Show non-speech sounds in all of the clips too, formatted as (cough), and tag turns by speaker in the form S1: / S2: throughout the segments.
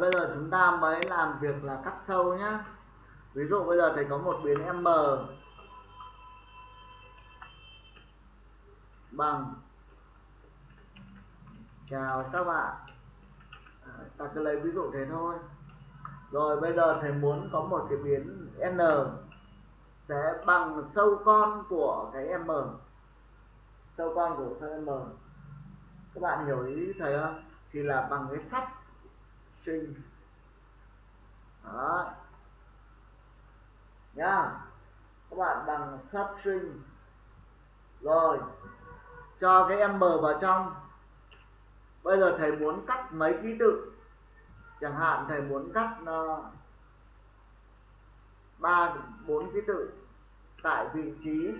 S1: bây giờ chúng ta mới làm việc là cắt sâu nhá. Ví dụ bây giờ thầy có một biến m bằng chào các bạn. À, ta cứ lấy ví dụ thế thôi. Rồi bây giờ thầy muốn có một cái biến n sẽ bằng sâu con của cái m. Sâu con của sâu m? Các bạn hiểu ý thầy không? Thì là bằng cái sắp string đó. Nhá các bạn bằng substring rồi. Cho cái em bờ vào trong. Bây giờ thầy muốn cắt mấy ký tự? Chẳng hạn thầy muốn cắt ờ, ba bốn ký tự tại vị trí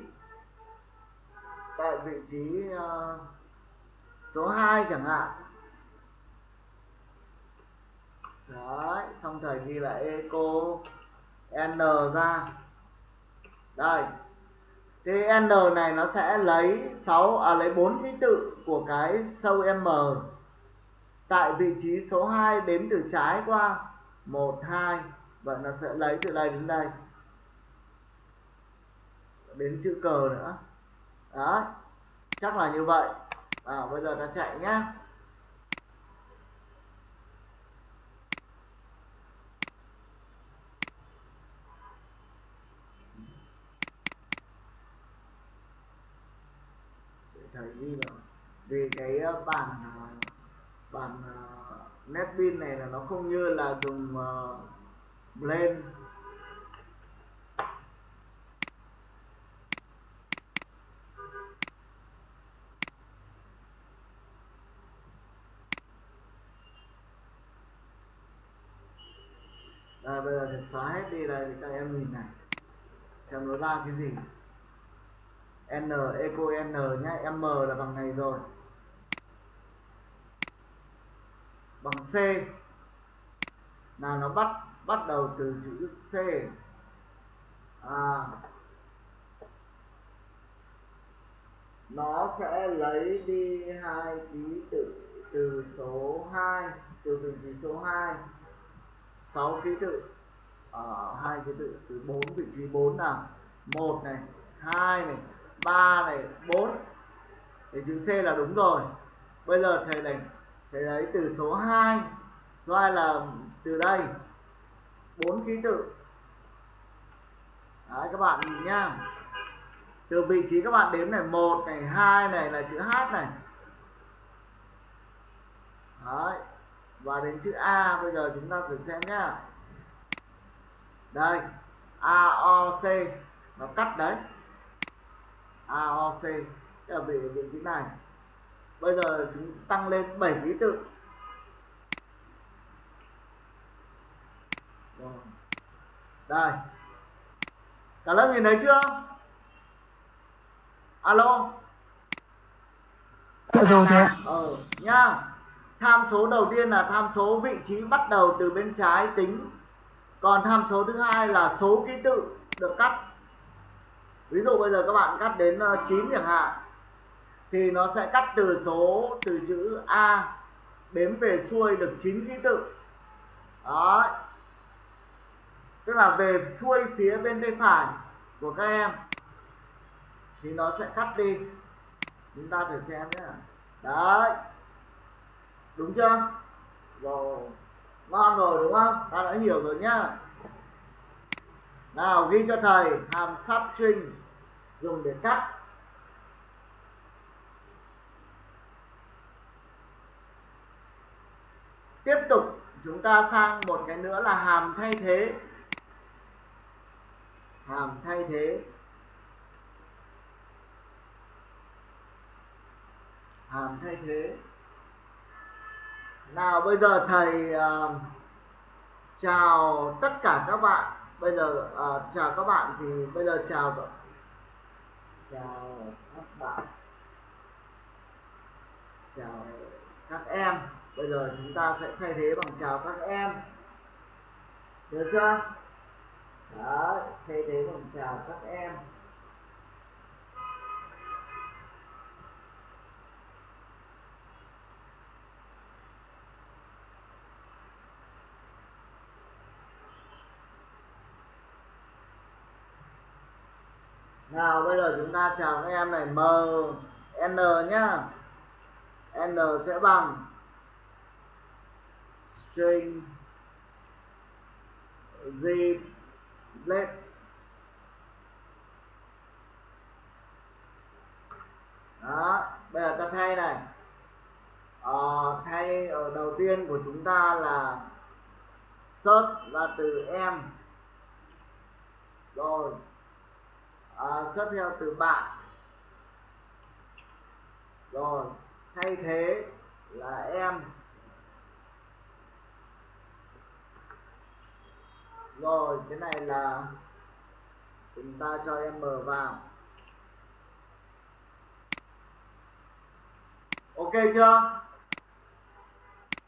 S1: tại vị trí uh, số 2 chẳng hạn đấy xong thầy ghi là eco n ra. Đây. Thì n này nó sẽ lấy 6 à lấy 4 ký tự của cái sâu m. Tại vị trí số 2 đếm từ trái qua. 1 2 vậy nó sẽ lấy từ đây đến đây. Đến chữ cờ nữa. Đó chắc là như vậy. À, bây giờ ta chạy nhá. Thấy thầy ghi vì cái ờ, bản ờ, bản ờ, netbin này là nó không như là dùng uh, blend. Đây, bây giờ thì xóa hết đi đây thì các em nhìn này. Xem nó ra cái gì n eco n nhá m là bằng này rồi. Bằng c. Là nó bắt bắt đầu từ chữ c. À. Nó sẽ lấy đi hai ký tự từ số 2 từ vị trí số 2 6 ký tự. Ở à, hai ký tự từ 4 vị trí 4 nào. Một này hai này. 3 này 4 thì chữ C là đúng rồi. Bây giờ thầy này thầy lấy từ số 2 số 2 là từ đây. 4 ký tự. Đấy, các bạn nhìn nhá. Từ vị trí các bạn đếm này, một này, hai này là chữ H này. Đấy, và đến chữ A, bây giờ chúng ta thử xem nhá. Đây, A, O, C. Nó cắt đấy. A O C ở vị vị trí này. Bây giờ chúng tăng lên 7 ký tự. Rồi. đây. Cả lớp nhìn thấy chưa? Alo.
S2: Dạ rồi thế ạ.
S1: ờ nhá. Tham số đầu tiên là tham số vị trí bắt đầu từ bên trái tính. Còn tham số thứ hai là số ký tự được cắt ví dụ bây giờ các bạn cắt đến ờ, 9 chẳng hạn, thì nó sẽ cắt từ số, từ chữ A đếm về xuôi được 9 ký tự. Đó tức là về xuôi phía bên tay phải của các em, thì nó sẽ cắt đi. Chúng ta thử xem nhé. Đấy. Đúng chưa? Rồi. Ngon rồi, đúng không? Ta đã hiểu rồi nhá nào ghi cho thầy hàm substring dùng để cắt. Tiếp tục chúng ta sang một cái nữa là hàm thay thế. Hàm thay thế. Hàm thay thế. Nào bây giờ thầy uh, chào tất cả các bạn bây giờ uh, chào các bạn thì bây giờ chào chào các bạn. Chào các em. Bây giờ chúng ta sẽ thay thế bằng chào các em. Được chưa? Đó thay thế bằng chào các em. Nào bây giờ chúng ta chào các em này. M n nhá. N sẽ bằng string z let đó bây giờ ta thay này. Ờ, thay ở đầu tiên của chúng ta là search là từ em. Rồi à, search theo từ bạn. Rồi thay thế là em. Rồi cái này là chúng ta cho em mở vào. Ok chưa?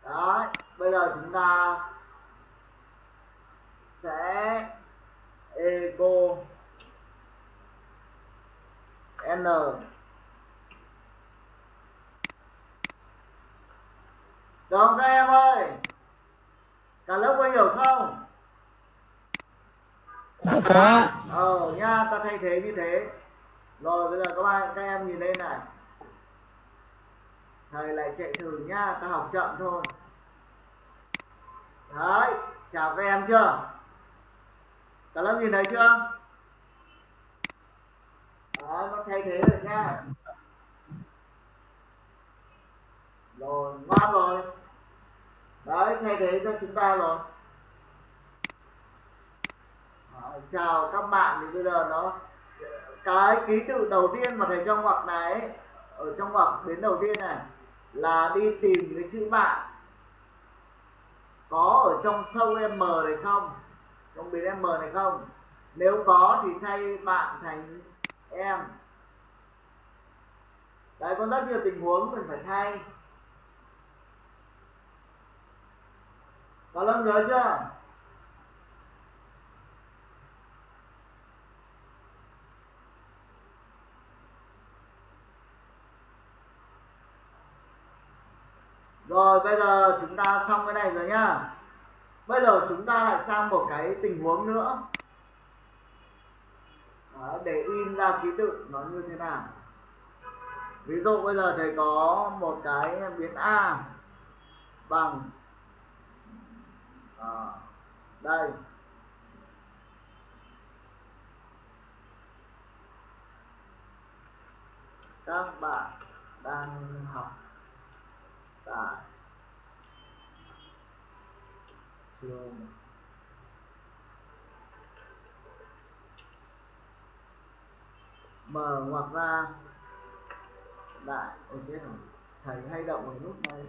S1: Đấy bây giờ chúng ta sẽ eco n. Được các em ơi. Cả lớp có hiểu không?
S2: Dạ có.
S1: Ờ nha ta thay thế như thế. Rồi bây giờ các bạn các em nhìn đây này. Thầy lại chạy thử nhá ta học chậm thôi. Đấy chào các em chưa? Cả lớp nhìn thấy chưa thay thế rồi nha. Rồi ngon rồi. Đấy thay thế cho chúng ta rồi. Đấy, chào các bạn thì bây giờ nó cái ký tự đầu tiên mà thầy trong ngoặc này ở trong ngoặc đến đầu tiên này là đi tìm cái chữ bạn. Có ở trong sâu m này không? Trong biến m này không? Nếu có thì thay bạn thành em đấy con rất nhiều tình huống mình phải thay. Có lâm nhớ chưa? Rồi bây giờ chúng ta xong cái này rồi nhá. Bây giờ chúng ta lại sang một cái tình huống nữa. Đó, Để in ra ký tự nó như thế nào? Ví dụ bây giờ thầy có một cái biến A Bằng à, Đây. Các bạn đang học tại trường mở ngoặc ra đại ok rồi thầy hay động vào nút này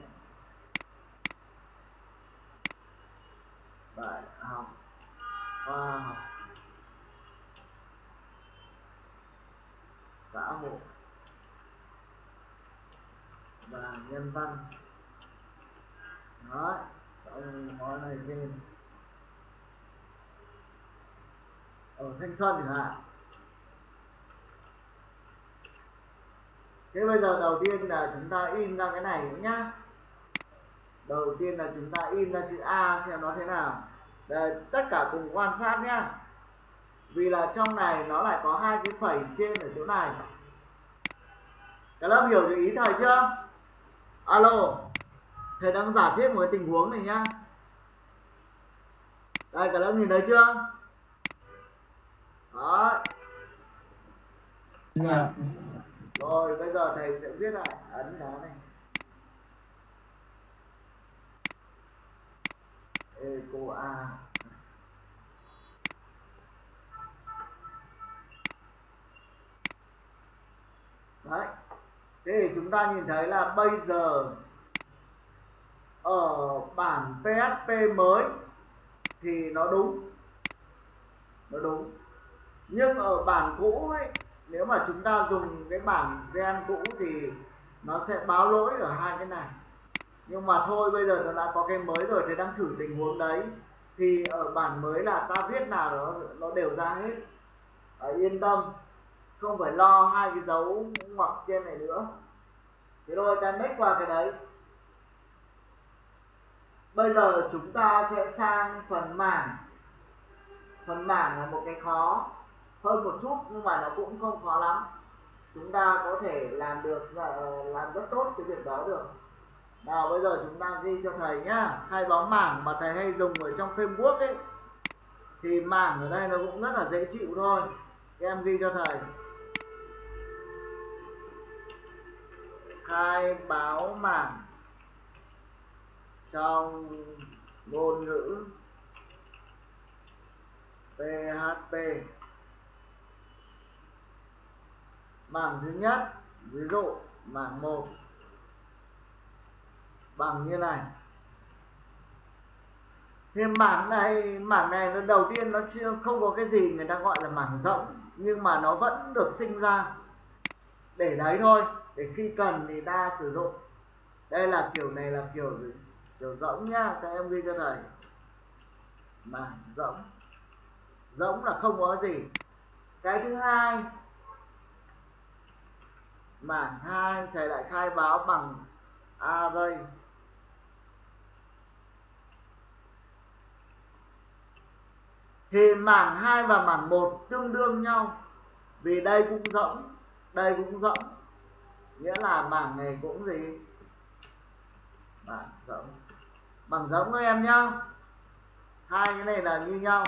S1: đại học khoa học xã hội và nhân văn. Đó xong nói này lên ở thanh xuân chẳng hạn. Thế bây giờ đầu tiên là chúng ta in ra cái này nhá. Đầu tiên là chúng ta in ra chữ A xem nó thế nào. Đây, tất cả cùng quan sát nhá. Vì là trong này nó lại có hai cái phẩy trên ở chỗ này. Các lớp hiểu được ý thầy chưa? Alo. Thầy đang giả thiết một cái tình huống này nhá. Đây cả lớp nhìn thấy chưa? Đó.
S2: Dạ
S1: rồi, bây giờ thầy sẽ viết lại ấn nó này. Eco a. Đấy, thế thì chúng ta nhìn thấy là bây giờ ở bản PHP mới thì nó đúng. Nó đúng. Nhưng ở bản cũ ấy nếu mà chúng ta dùng cái bản gen cũ thì nó sẽ báo lỗi ở hai cái này. Nhưng mà thôi bây giờ nó đã có cái mới rồi thì đang thử tình huống đấy. Thì ở bản mới là ta viết nào nó nó đều ra hết. À, yên tâm không phải lo hai cái dấu ngoặc trên này nữa. Thế thôi ta next qua cái đấy. Bây giờ chúng ta sẽ sang phần mảng. Phần mảng là một cái khó hơn một chút, nhưng mà nó cũng không khó lắm. Chúng ta có thể làm được ờ, làm rất tốt cái việc đó được. Nào, bây giờ chúng ta ghi cho thầy nhá. Khai báo mảng mà thầy hay dùng ở trong framework ấy, thì mảng ở đây nó cũng rất là dễ chịu thôi. Em ghi cho thầy. Khai báo mảng trong ngôn ngữ PHP bảng thứ nhất, ví dụ bảng 1 bằng như này. Thì mảng này mảng này nó đầu tiên nó chưa, không có cái gì người ta gọi là mảng rộng, nhưng mà nó vẫn được sinh ra. Để đấy thôi, để khi cần thì ta sử dụng. Đây là kiểu này là kiểu kiểu rỗng nhá, các em ghi cho thầy. Mảng rỗng. Rỗng là không có gì. Cái thứ hai mảng hai, thầy lại khai báo bằng array thì mảng 2 và mảng 1 tương đương nhau, vì đây cũng rỗng, đây cũng rỗng. Nghĩa là mảng này cũng gì? Mảng rỗng. Bằng rỗng các em nhá. Hai cái này là như nhau.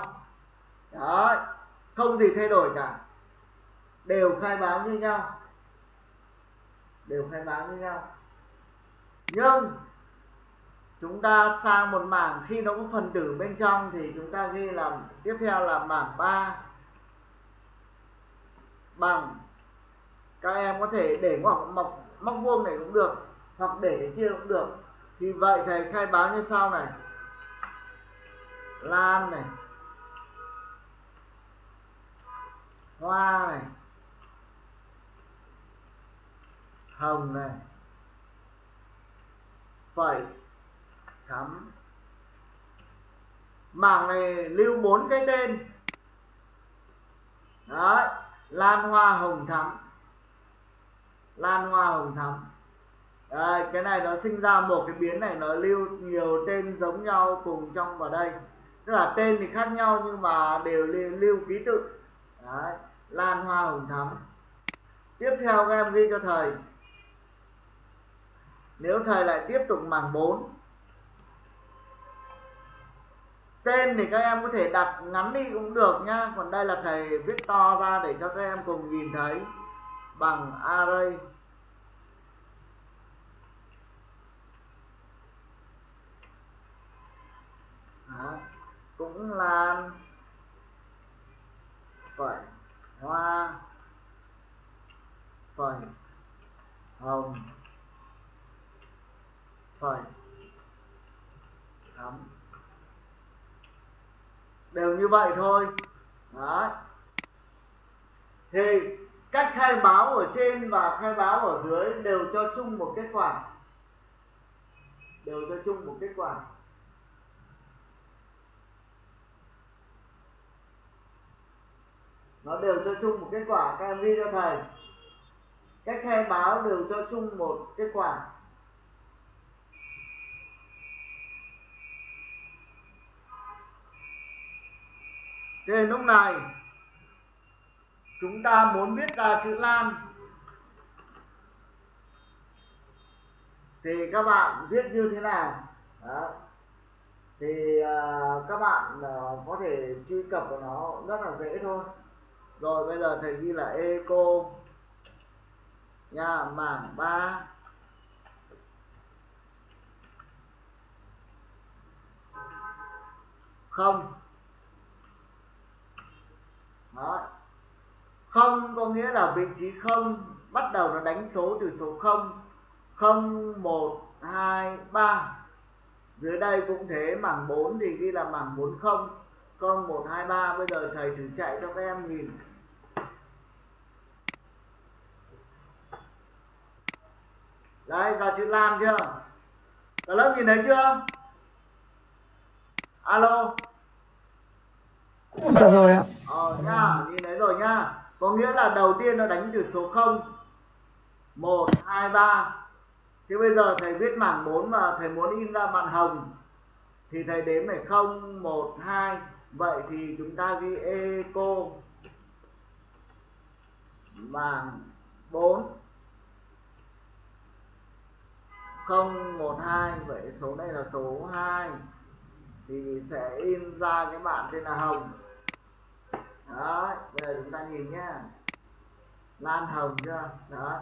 S1: Đó không gì thay đổi cả. Đều khai báo như nhau đều khai báo như nhau. Nhưng, chúng ta sang một mảng khi nó có phần tử bên trong thì chúng ta ghi là, tiếp theo là mảng 3 bằng, các em có thể để ngoặc, mọc, móc vuông này cũng được, hoặc để cái kia cũng được. Thì vậy thầy khai báo như sau này. Lan này. Hoa này. Hồng này phẩy thắm mảng này lưu bốn cái tên. Đấy lan hoa hồng thắm. Lan hoa hồng thắm. Đấy, cái này nó sinh ra một cái biến này nó lưu nhiều tên giống nhau cùng trong vào đây. Tức là tên thì khác nhau nhưng mà đều lưu, lưu ký tự. Đấy, lan hoa hồng thắm. Tiếp theo các em ghi cho thầy nếu thầy lại tiếp tục mảng 4 tên thì các em có thể đặt ngắn đi cũng được nhá còn đây là thầy viết to ra để cho các em cùng nhìn thấy bằng array Đó. cũng là phẩy hoa, phẩy hồng phẩy thắm đều như vậy thôi. Đấy. thì cách khai báo ở trên và khai báo ở dưới đều cho chung một kết quả. Đều cho chung một kết quả. Nó đều cho chung một kết quả. Các em ghi cho thầy. Cách khai báo đều cho chung một kết quả. Thế nên lúc này chúng ta muốn viết ra chữ Lan thì các bạn viết như thế nào? Đó. thì uh, các bạn uh, có thể truy cập vào nó rất là dễ thôi. Rồi bây giờ thầy ghi là eco nha mảng 3 không đó. Không có nghĩa là vị trí không bắt đầu nó đánh số từ số 0 0 1 2 3 dưới đây cũng thế mảng 4 thì ghi là mảng 40 0 1 2 3 bây giờ thầy thử chạy cho các em nhìn. Đấy, ra chữ Lan chưa? Cả lớp nhìn thấy chưa? Alo.
S2: Dạ rồi ạ.
S1: ờ nhá nhìn thấy rồi nhá có nghĩa là đầu tiên nó đánh từ số 0 1 2 3 thế bây giờ thầy viết mảng 4 mà thầy muốn in ra màn hồng, thì thầy đếm phải 0 1 2 vậy thì chúng ta ghi eco. Mảng 4 0 1 2 vậy số này là số 2 thì sẽ in ra cái bản tên là hồng đó bây giờ chúng ta nhìn nhá. Lan hồng chưa? Đó.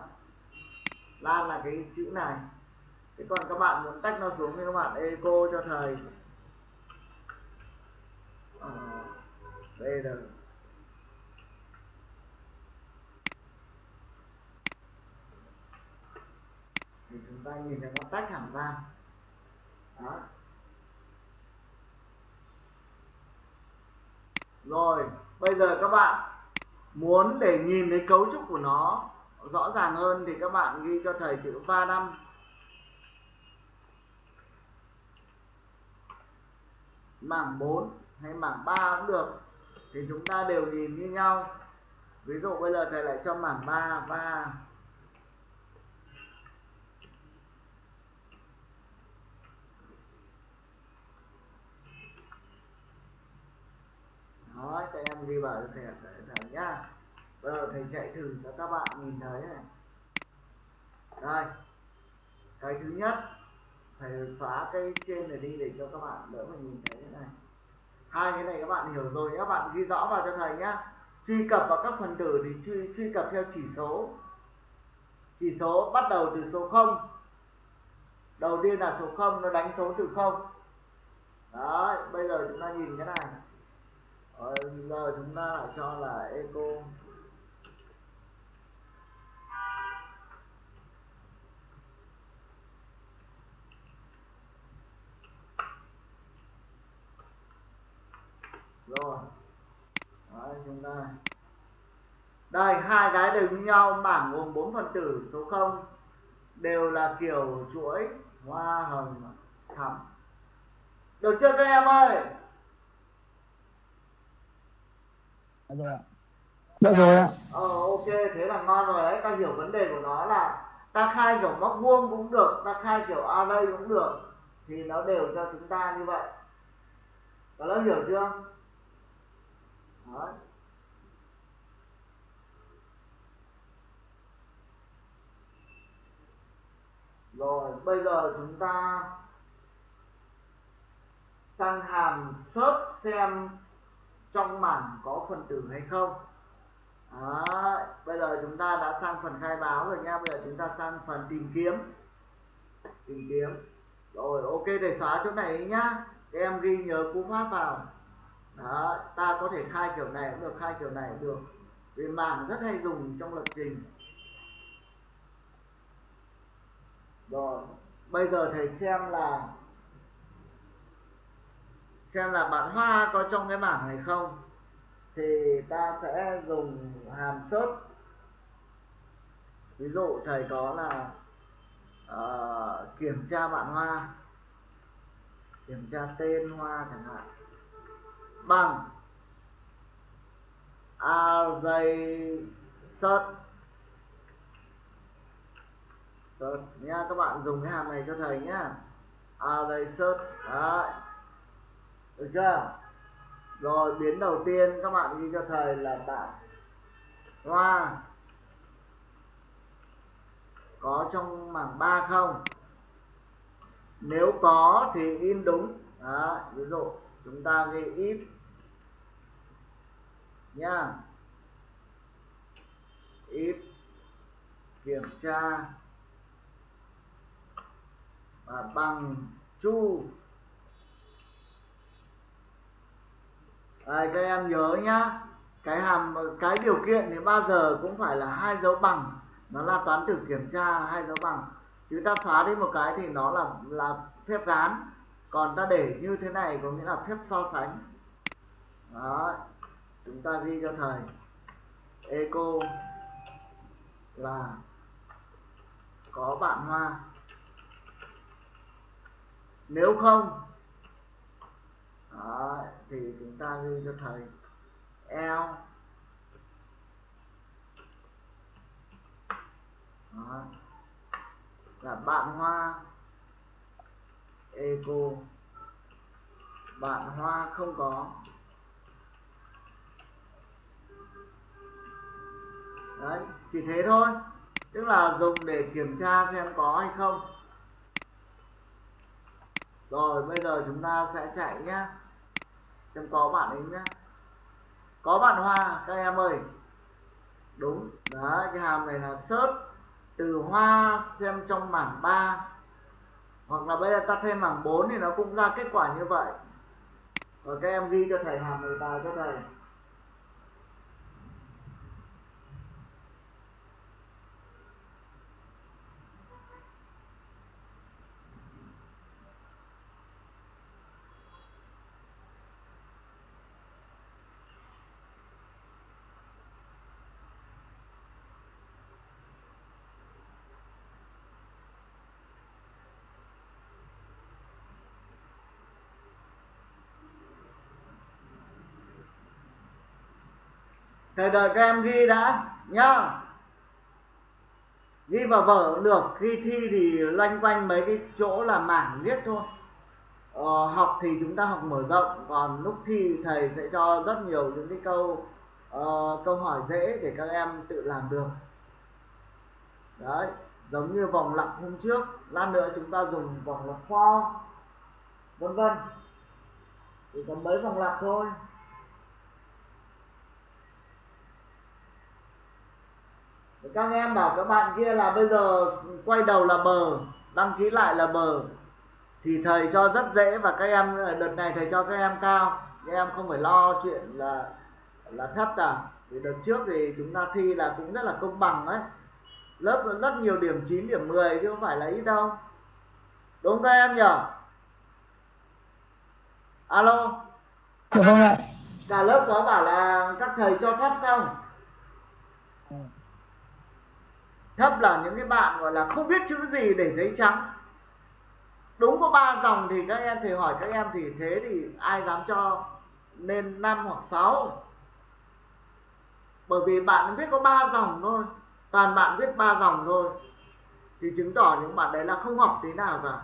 S1: Lan là cái chữ này. Thế còn các bạn muốn tách nó xuống thì các bạn eco cho thầy. Ờ, đây là thì chúng ta nhìn thấy nó tách hẳn ra. Đó. Rồi, bây giờ các bạn muốn để nhìn thấy cấu trúc của nó rõ ràng hơn thì các bạn ghi cho thầy chữ va năm. Mảng 4 hay mảng 3 cũng được, thì chúng ta đều nhìn như nhau. Ví dụ bây giờ thầy lại cho mảng 3 và đó cho em ghi vào cho thầy thầy nhá. Bây giờ thầy chạy thử cho các bạn nhìn thấy này. Đây. Cái thứ nhất, thầy xóa cái trên này đi để cho các bạn đỡ phải nhìn thấy thế này. Hai cái này các bạn hiểu rồi, các bạn ghi rõ vào cho thầy nhá. Truy cập vào các phần tử thì truy truy cập theo chỉ số. Chỉ số bắt đầu từ số 0 đầu tiên là số 0 nó đánh số từ 0 đấy, bây giờ chúng ta nhìn cái này. Ờ, rồi giờ chúng ta lại cho là eco rồi. Đấy, chúng ta. Đây hai cái đều như nhau bảng gồm bốn phần tử số 0 đều là kiểu chuỗi hoa hồng thắm được chưa các em ơi?
S2: Dạ rồi ạ. Dạ rồi ạ.
S1: ờ ok thế là ngon rồi đấy ta hiểu vấn đề của nó là ta khai kiểu móc vuông cũng được ta khai kiểu array cũng được thì nó đều cho chúng ta như vậy có lớp hiểu chưa Đấy. Rồi, bây giờ chúng ta sang hàm search xem trong mảng có phần tử hay không. Đấy, bây giờ chúng ta đã sang phần khai báo rồi nha. Bây giờ chúng ta sang phần tìm kiếm. Tìm kiếm. Rồi, ok để xóa chỗ này nhá. Các em ghi nhớ cú pháp vào đó, ta có thể khai kiểu này cũng được khai kiểu này cũng được vì mảng rất hay dùng trong lập trình rồi bây giờ thầy xem là xem là bạn hoa có trong cái bảng này không? Thì ta sẽ dùng hàm search ví dụ thầy có là uh, kiểm tra bạn hoa kiểm tra tên hoa chẳng hạn. Bằng array search search nha các bạn dùng cái hàm này cho thầy nhá. Array search đấy được chưa? Rồi biến đầu tiên các bạn ghi cho thầy là bạn hoa. Có trong mảng 3 không? Nếu có thì in đúng. Đó, ví dụ chúng ta ghi if nha if kiểm tra và bằng chu. Đây, các em nhớ nhá. Cái hàm, cái điều kiện thì bao giờ cũng phải là hai dấu bằng. Nó là toán thử kiểm tra, hai dấu bằng. Chứ ta xóa đi một cái thì nó là là phép gán còn ta để như thế này có nghĩa là phép so sánh. Đó chúng ta ghi cho thầy. Eco là có bạn hoa. Nếu không đó, thì chúng ta ghi cho thầy. L. Đó, là bạn hoa. Eco bạn hoa không có. Đấy chỉ thế thôi. Tức là dùng để kiểm tra xem có hay không rồi, bây giờ chúng ta sẽ chạy nhá. Xem có bạn ấy nhá. Có bạn hoa, các em ơi. Đúng. Đấy, cái hàm này là search từ hoa xem trong mảng 3 hoặc là bây giờ ta thêm mảng 4 thì nó cũng ra kết quả như vậy. Rồi, các em ghi cho thầy hàm này vào cho thầy. Thầy đợi các em ghi đã nhá. Ghi vào vở cũng được khi thi thì loanh quanh mấy cái chỗ là mảng viết thôi. Ờ, học thì chúng ta học mở rộng còn lúc thi thầy sẽ cho rất nhiều những cái câu uh, câu hỏi dễ để các em tự làm được. Đấy giống như vòng lặp hôm trước lát nữa chúng ta dùng vòng lặp for vân vân. Chỉ có mấy vòng lặp thôi. Các em bảo các bạn kia là bây giờ quay đầu là bờ đăng ký lại là bờ. Thì thầy cho rất dễ và các em đợt này thầy cho các em cao. Các em không phải lo chuyện là là thấp cả. Vì đợt trước thì chúng ta thi là cũng rất là công bằng đấy lớp rất nhiều điểm 9 điểm 10 chứ không phải là ít đâu. Đúng các em nhỉ? Alo.
S2: Được không ạ.
S1: Cả lớp có bảo là các thầy cho thấp không thấp là những cái bạn gọi là không biết chữ gì để giấy trắng. Đúng có ba dòng thì các em thầy hỏi các em thì thế thì ai dám cho nên năm hoặc sáu? Bởi vì bạn biết có ba dòng thôi, toàn bạn viết ba dòng thôi. Thì chứng tỏ những bạn đấy là không học tí nào cả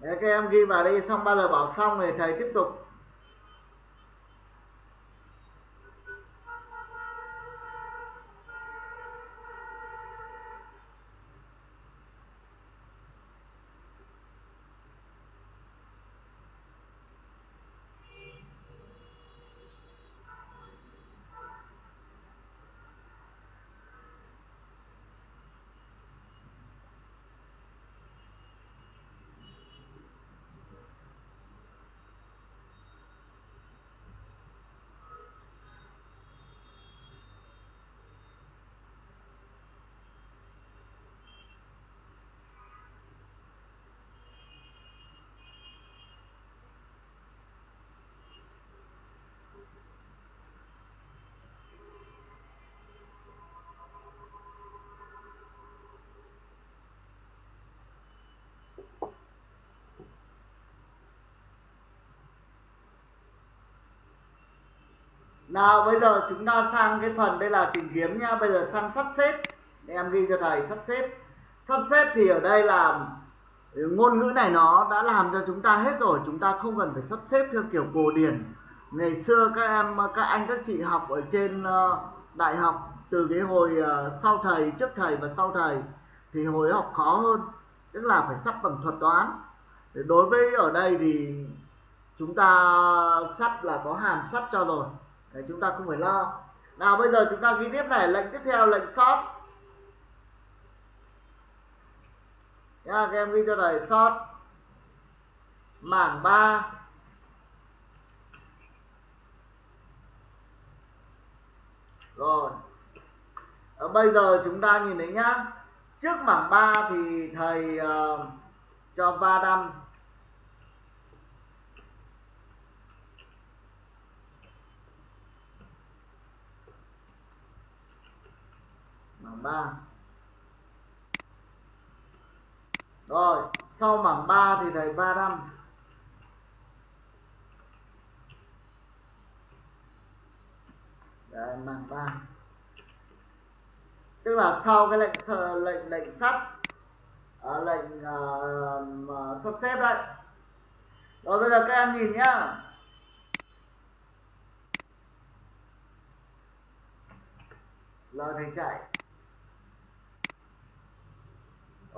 S1: Đấy, các em ghi vào đây xong bao giờ bảo xong thì thầy tiếp tục nào, bây giờ chúng ta sang cái phần đây là tìm kiếm nha. Bây giờ sang sắp xếp. Để em ghi cho thầy, sắp xếp. Sắp xếp thì ở đây là ngôn ngữ này nó đã làm cho chúng ta hết rồi. Chúng ta không cần phải sắp xếp theo kiểu cổ điển. Ngày xưa các em, các anh, các chị học ở trên ờ, đại học từ cái hồi ờ, sau thầy, trước thầy và sau thầy thì hồi học khó hơn. Tức là phải sắp bằng thuật toán. Đối với ở đây thì chúng ta sắp là có hàm sắp cho rồi. Đấy, chúng ta không phải lo. Nào bây giờ chúng ta ghi tiếp này lệnh tiếp theo lệnh short. Nha các em ghi cho thầy short. Mảng 3 rồi. À, bây giờ chúng ta nhìn thấy nhá. Trước mảng 3 thì thầy uh, cho va đâm mảng 3 rồi sau mảng 3 thì thầy 35 Đấy, mảng 3 tức là sau cái lệnh lệnh lệnh sắp à, lệnh à, à, sắp xếp đấy. Rồi bây giờ các em nhìn nhá. Lời thầy chạy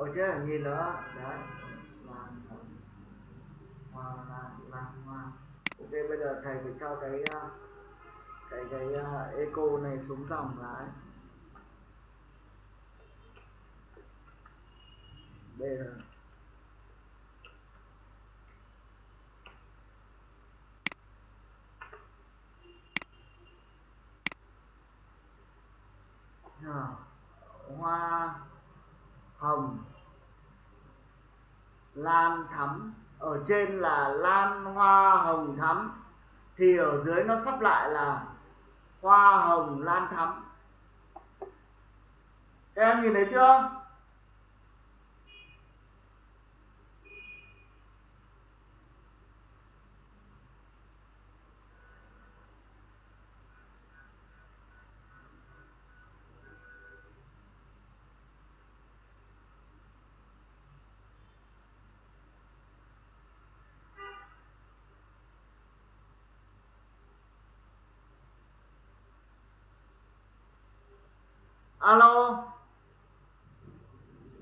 S1: ôi chứ nhìn nữa? Đấy. Làm hoa làm làm hoa. Ok bây giờ thầy phải cho cái ờ, cái cái uh, eco này xuống dòng lại. Đây là Rồi, hoa hồng lan thắm, ở trên là lan hoa hồng thắm, thì ở dưới nó sắp lại là hoa hồng lan thắm. Các em nhìn thấy chưa? Alo.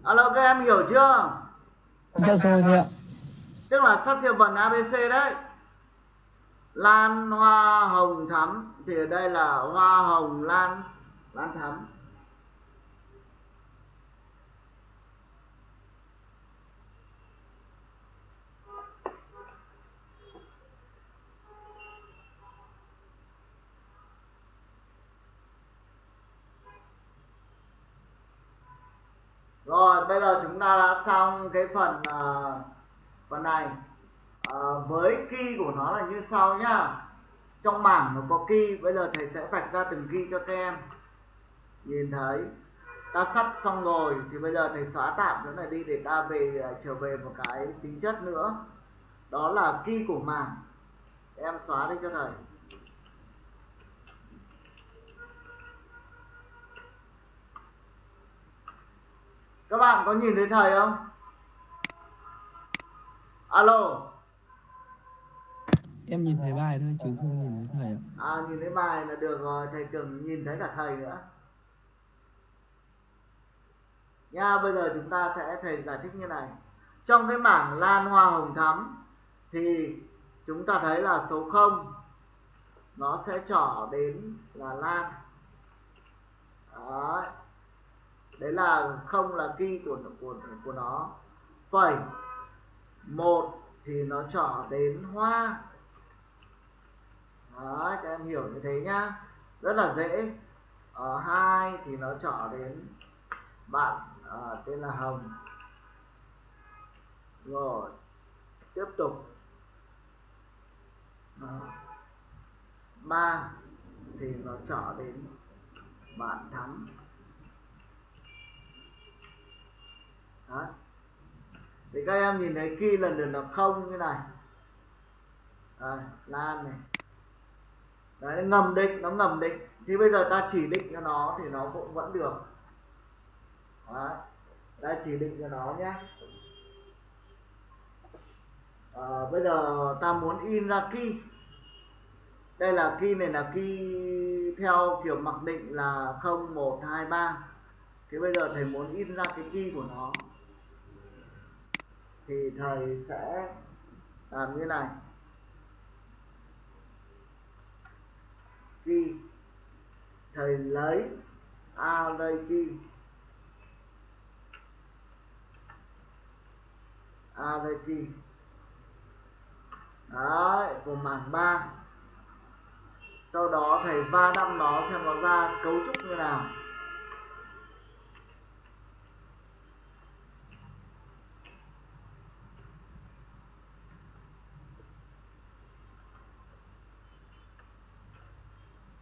S1: Alo các em hiểu chưa?
S2: Dạ rồi ạ.
S1: tức là sắp thiệu vần abc đấy. Lan hoa hồng thắm thì ở đây là hoa hồng lan lan thắm rồi bây giờ chúng ta đã xong cái phần uh, phần này. Uh, với key của nó là như sau nhá. Trong bảng nó có key bây giờ thầy sẽ vạch ra từng key cho các em. Nhìn thấy ta sắp xong rồi thì bây giờ thầy xóa tạm chỗ này đi để ta về uh, trở về một cái tính chất nữa. Đó là key của mảng. Em xóa đi cho thầy. Các bạn có nhìn thấy thầy không? Alo.
S2: Em nhìn thấy bài thôi chứ không nhìn thấy thầy ạ.
S1: à nhìn thấy bài là được rồi thầy cần nhìn thấy cả thầy nữa. Nha bây giờ chúng ta sẽ thầy giải thích như này. Trong cái mảng lan hoa hồng thắm thì chúng ta thấy là số 0 nó sẽ trỏ đến là lan. Đấy đấy là không là key của của của nó. Phẩy. Một thì nó trỏ đến hoa. Đấy, các em hiểu như thế nhá. Rất là dễ. Ở hai thì nó trỏ đến bạn à, tên là hồng. Rồi tiếp tục. Đó. ba thì nó trỏ đến bạn thắm. Đấy. thì các em nhìn thấy khi lần lượt là không như này. Đây, lan này. Đấy ngầm định nó ngầm định. Thì bây giờ ta chỉ định cho nó thì nó cũng vẫn được. Đấy ta chỉ định cho nó nhé. À, bây giờ ta muốn in ra key. Đây là key này là key theo kiểu mặc định là 0123 thì bây giờ thầy muốn in ra cái key của nó thì thầy sẽ làm như này. Khi thầy lấy array a đây key đấy, của mảng 3 sau đó thầy va đâm nó xem nó ra cấu trúc như nào.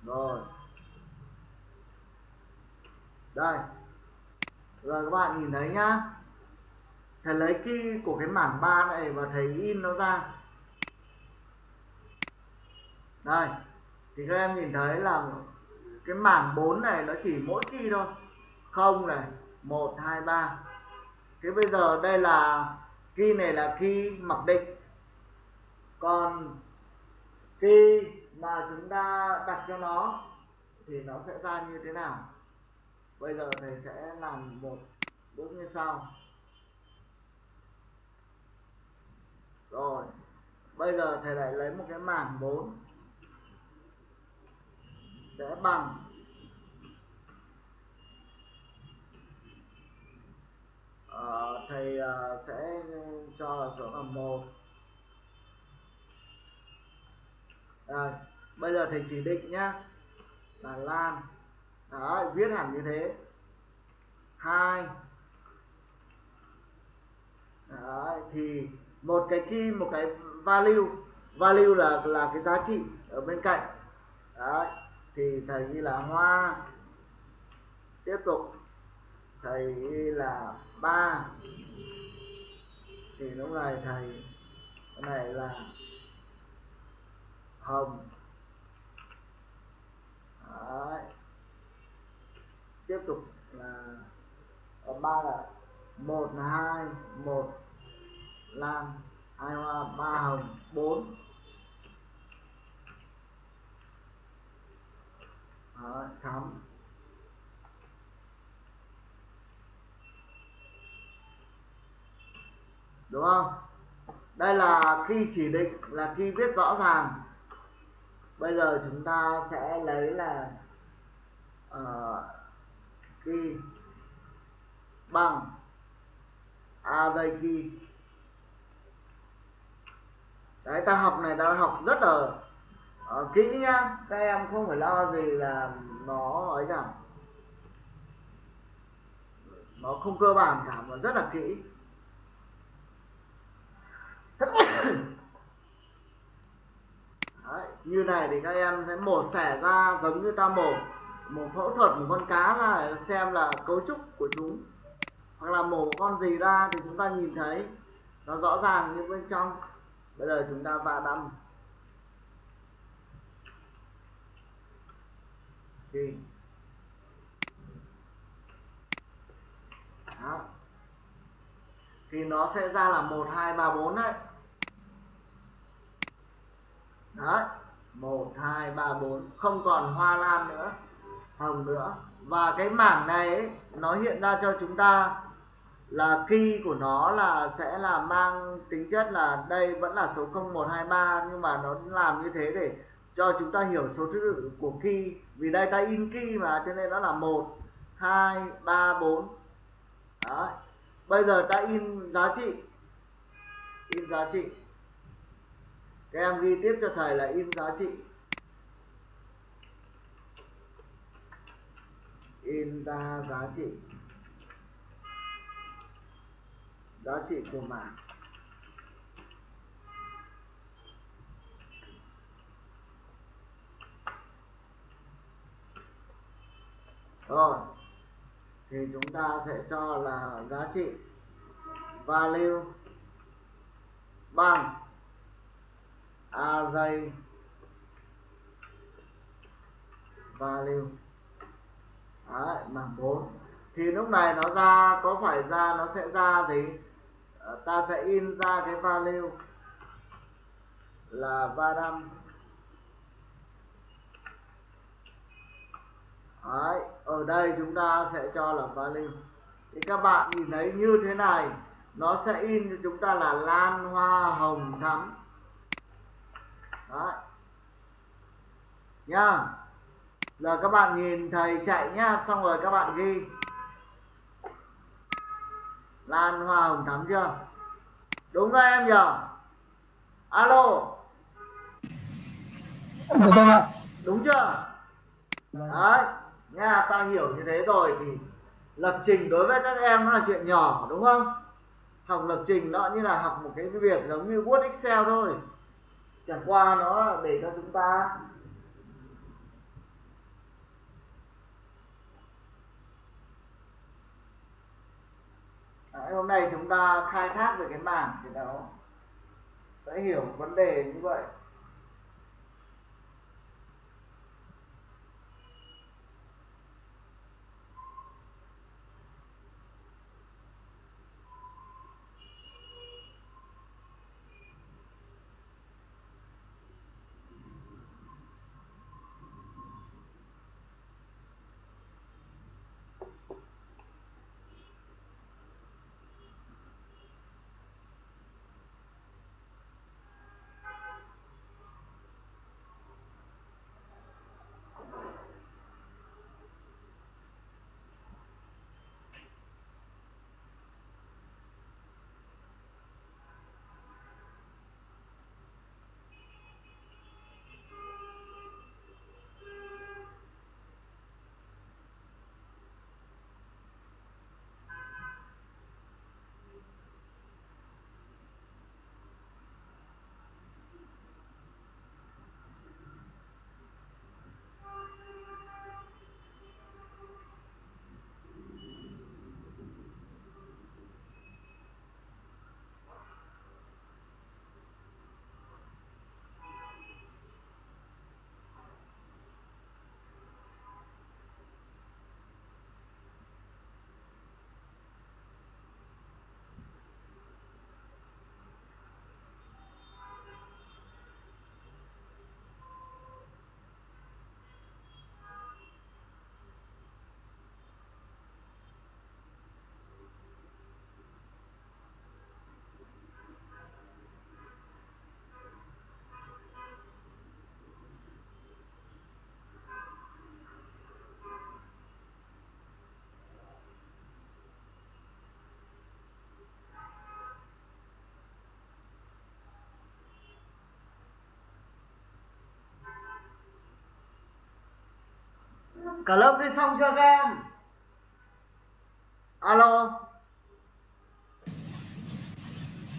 S1: Rồi. Đây. Rồi, các bạn nhìn thấy nhá. Thầy lấy key của cái mảng 3 này và thầy in nó ra. Đây. Thì các em nhìn thấy là cái mảng 4 này nó chỉ mỗi key thôi. Không này. 1 2 3 thế bây giờ đây là key này là key mặc định. Còn key mà chúng ta đặt cho nó thì nó sẽ ra như thế nào? Bây giờ thầy sẽ làm một bước như sau. Rồi bây giờ thầy lại lấy một cái mảng 4 sẽ bằng. Uh, thầy uh, sẽ cho số là một. Rồi bây giờ thầy chỉ định nhá. Là lan. Đó viết hẳn như thế. Hai. Đấy, thì một cái key một cái value. Value là là cái giá trị ở bên cạnh. Đấy, thì thầy ghi là hoa. Tiếp tục. Thầy ghi là ba. Thì lúc này thầy cái này là hồng Đấy. tiếp tục là ở ba là một là hai một lam hai hoa ba hồng bốn. Đấy, thắm đúng không? Đây là khi chỉ định là khi viết rõ ràng bây giờ chúng ta sẽ lấy là uh, bằng a đây khi đấy ta học này ta học rất là uh, kỹ nhá. Các em không phải lo gì là nó ấy cả. Nó không cơ bản cả mà rất là kỹ. (coughs) như này thì các em sẽ mổ xẻ ra giống như ta mổ mổ phẫu thuật một con cá ra để xem là cấu trúc của chúng. Hoặc là mổ con gì ra thì chúng ta nhìn thấy, nó rõ ràng như bên trong. Bây giờ chúng ta va đâm. Thì. Đó. Thì nó sẽ ra là một, hai, ba, bốn đấy. Đấy một hai ba bốn. Không còn hoa lan nữa. Hồng nữa. Và cái mảng này ấy, nó hiện ra cho chúng ta là key của nó là sẽ là mang tính chất là đây vẫn là số 0123 nhưng mà nó làm như thế để cho chúng ta hiểu số thứ tự của key. Vì đây ta in key mà cho nên nó là 1 2 3 4 Đấy. bây giờ ta in giá trị. In giá trị các em ghi tiếp cho thầy là in giá trị. In ra giá trị. Giá trị của mảng. Rồi, thì chúng ta sẽ cho là giá trị value bằng array value. Đấy, mảng 4 thì lúc này nó ra có phải ra nó sẽ ra gì? Ờ, ta sẽ in ra cái value là ba năm Đấy, ở đây chúng ta sẽ cho là value. Thì các bạn nhìn thấy như thế này nó sẽ in cho chúng ta là lan hoa hồng thắm. Đấy. Nha Giờ các bạn nhìn thầy chạy nhá Xong rồi các bạn ghi. Lan hoa hồng thắm chưa? Đúng các em nhỉ Alo.
S2: Được không ạ?
S1: Đúng chưa?
S2: Vâng.
S1: Đấy Nha ta hiểu như thế rồi thì Lập trình đối với các em nó là chuyện nhỏ đúng không? Học lập trình nó như là học một cái việc giống như Word Excel thôi Chẳng qua nó để cho chúng ta Đấy, hôm nay chúng ta khai thác về cái mảng thì nó sẽ hiểu vấn đề như vậy. Cả lớp đi xong chưa các em? Alo?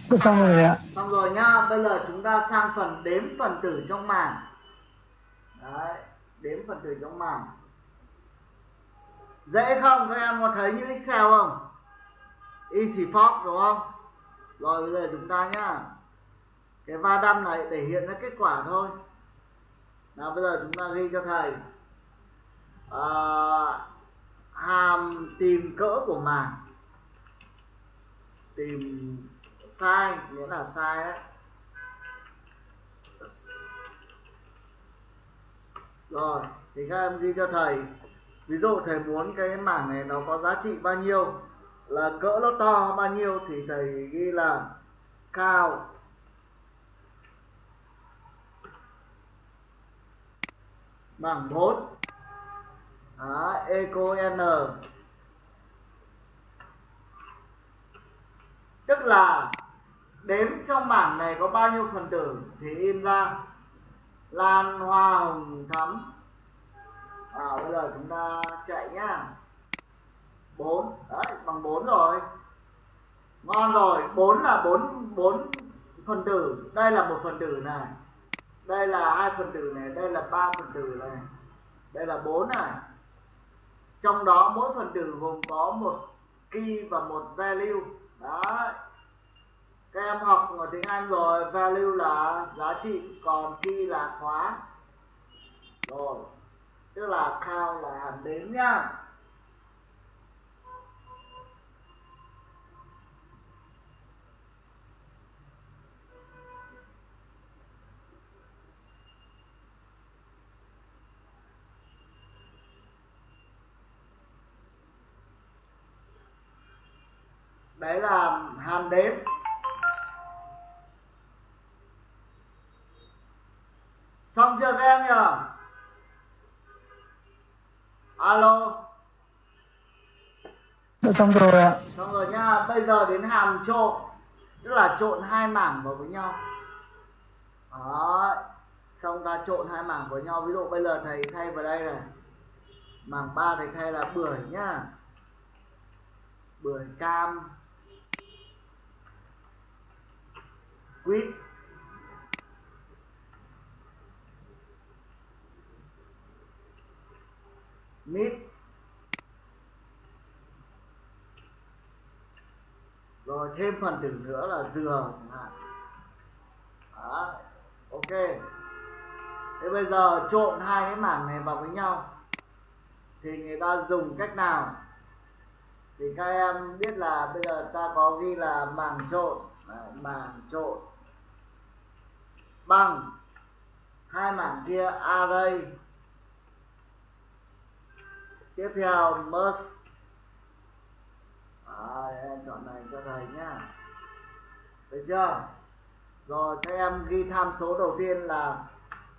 S2: Được xong rồi ạ.
S1: xong rồi nhá bây giờ chúng ta sang phần đếm phần tử trong mảng đấy đếm phần tử trong mảng dễ không? Các em có thấy như excel không? Easy form đúng không? Rồi bây giờ chúng ta nhá. Cái va đâm này để hiện ra kết quả thôi. Nào bây giờ chúng ta ghi cho thầy uh, hàm tìm cỡ của mảng tìm sai nghĩa là sai đấy. Rồi thì các em ghi cho thầy. Ví dụ thầy muốn cái mảng này nó có giá trị bao nhiêu là cỡ nó to bao nhiêu thì thầy ghi là cao. Bằng 4 đó, eco n. Tức là đếm trong bảng này có bao nhiêu phần tử thì in ra lan hoa hồng thắm. À, bây giờ chúng ta chạy nhá. 4 đấy bằng 4 rồi. Ngon rồi 4 là 4 4 phần tử. Đây là một phần tử này. Đây là hai phần tử này đây là ba phần tử này. Đây là bốn này trong đó mỗi phần tử gồm có một key và một value. Đấy. Các em học ở tiếng Anh rồi, value là giá trị, còn key là khóa. Rồi. Tức là count là hàm đếm nhá đấy là hàm đếm. Xong chưa các em nhỉ? Alo.
S2: Được xong rồi ạ.
S1: xong rồi nha bây giờ đến hàm trộn tức là trộn hai mảng vào với nhau. Đó xong ta trộn hai mảng với nhau. Ví dụ bây giờ thầy thay vào đây này. Mảng ba thầy thay là bưởi nhá. Bưởi cam quýt mít rồi, thêm phần tử nữa là dừa chẳng hạn. Đó, ok. Thế bây giờ trộn hai cái mảng này vào với nhau. Thì người ta dùng cách nào? Thì các em biết là bây giờ ta có ghi là mảng trộn. Mảng trộn bằng. Hai mảng kia array tiếp theo merge. À, em chọn này cho thầy nhá. Được chưa? Rồi các em ghi tham số đầu tiên là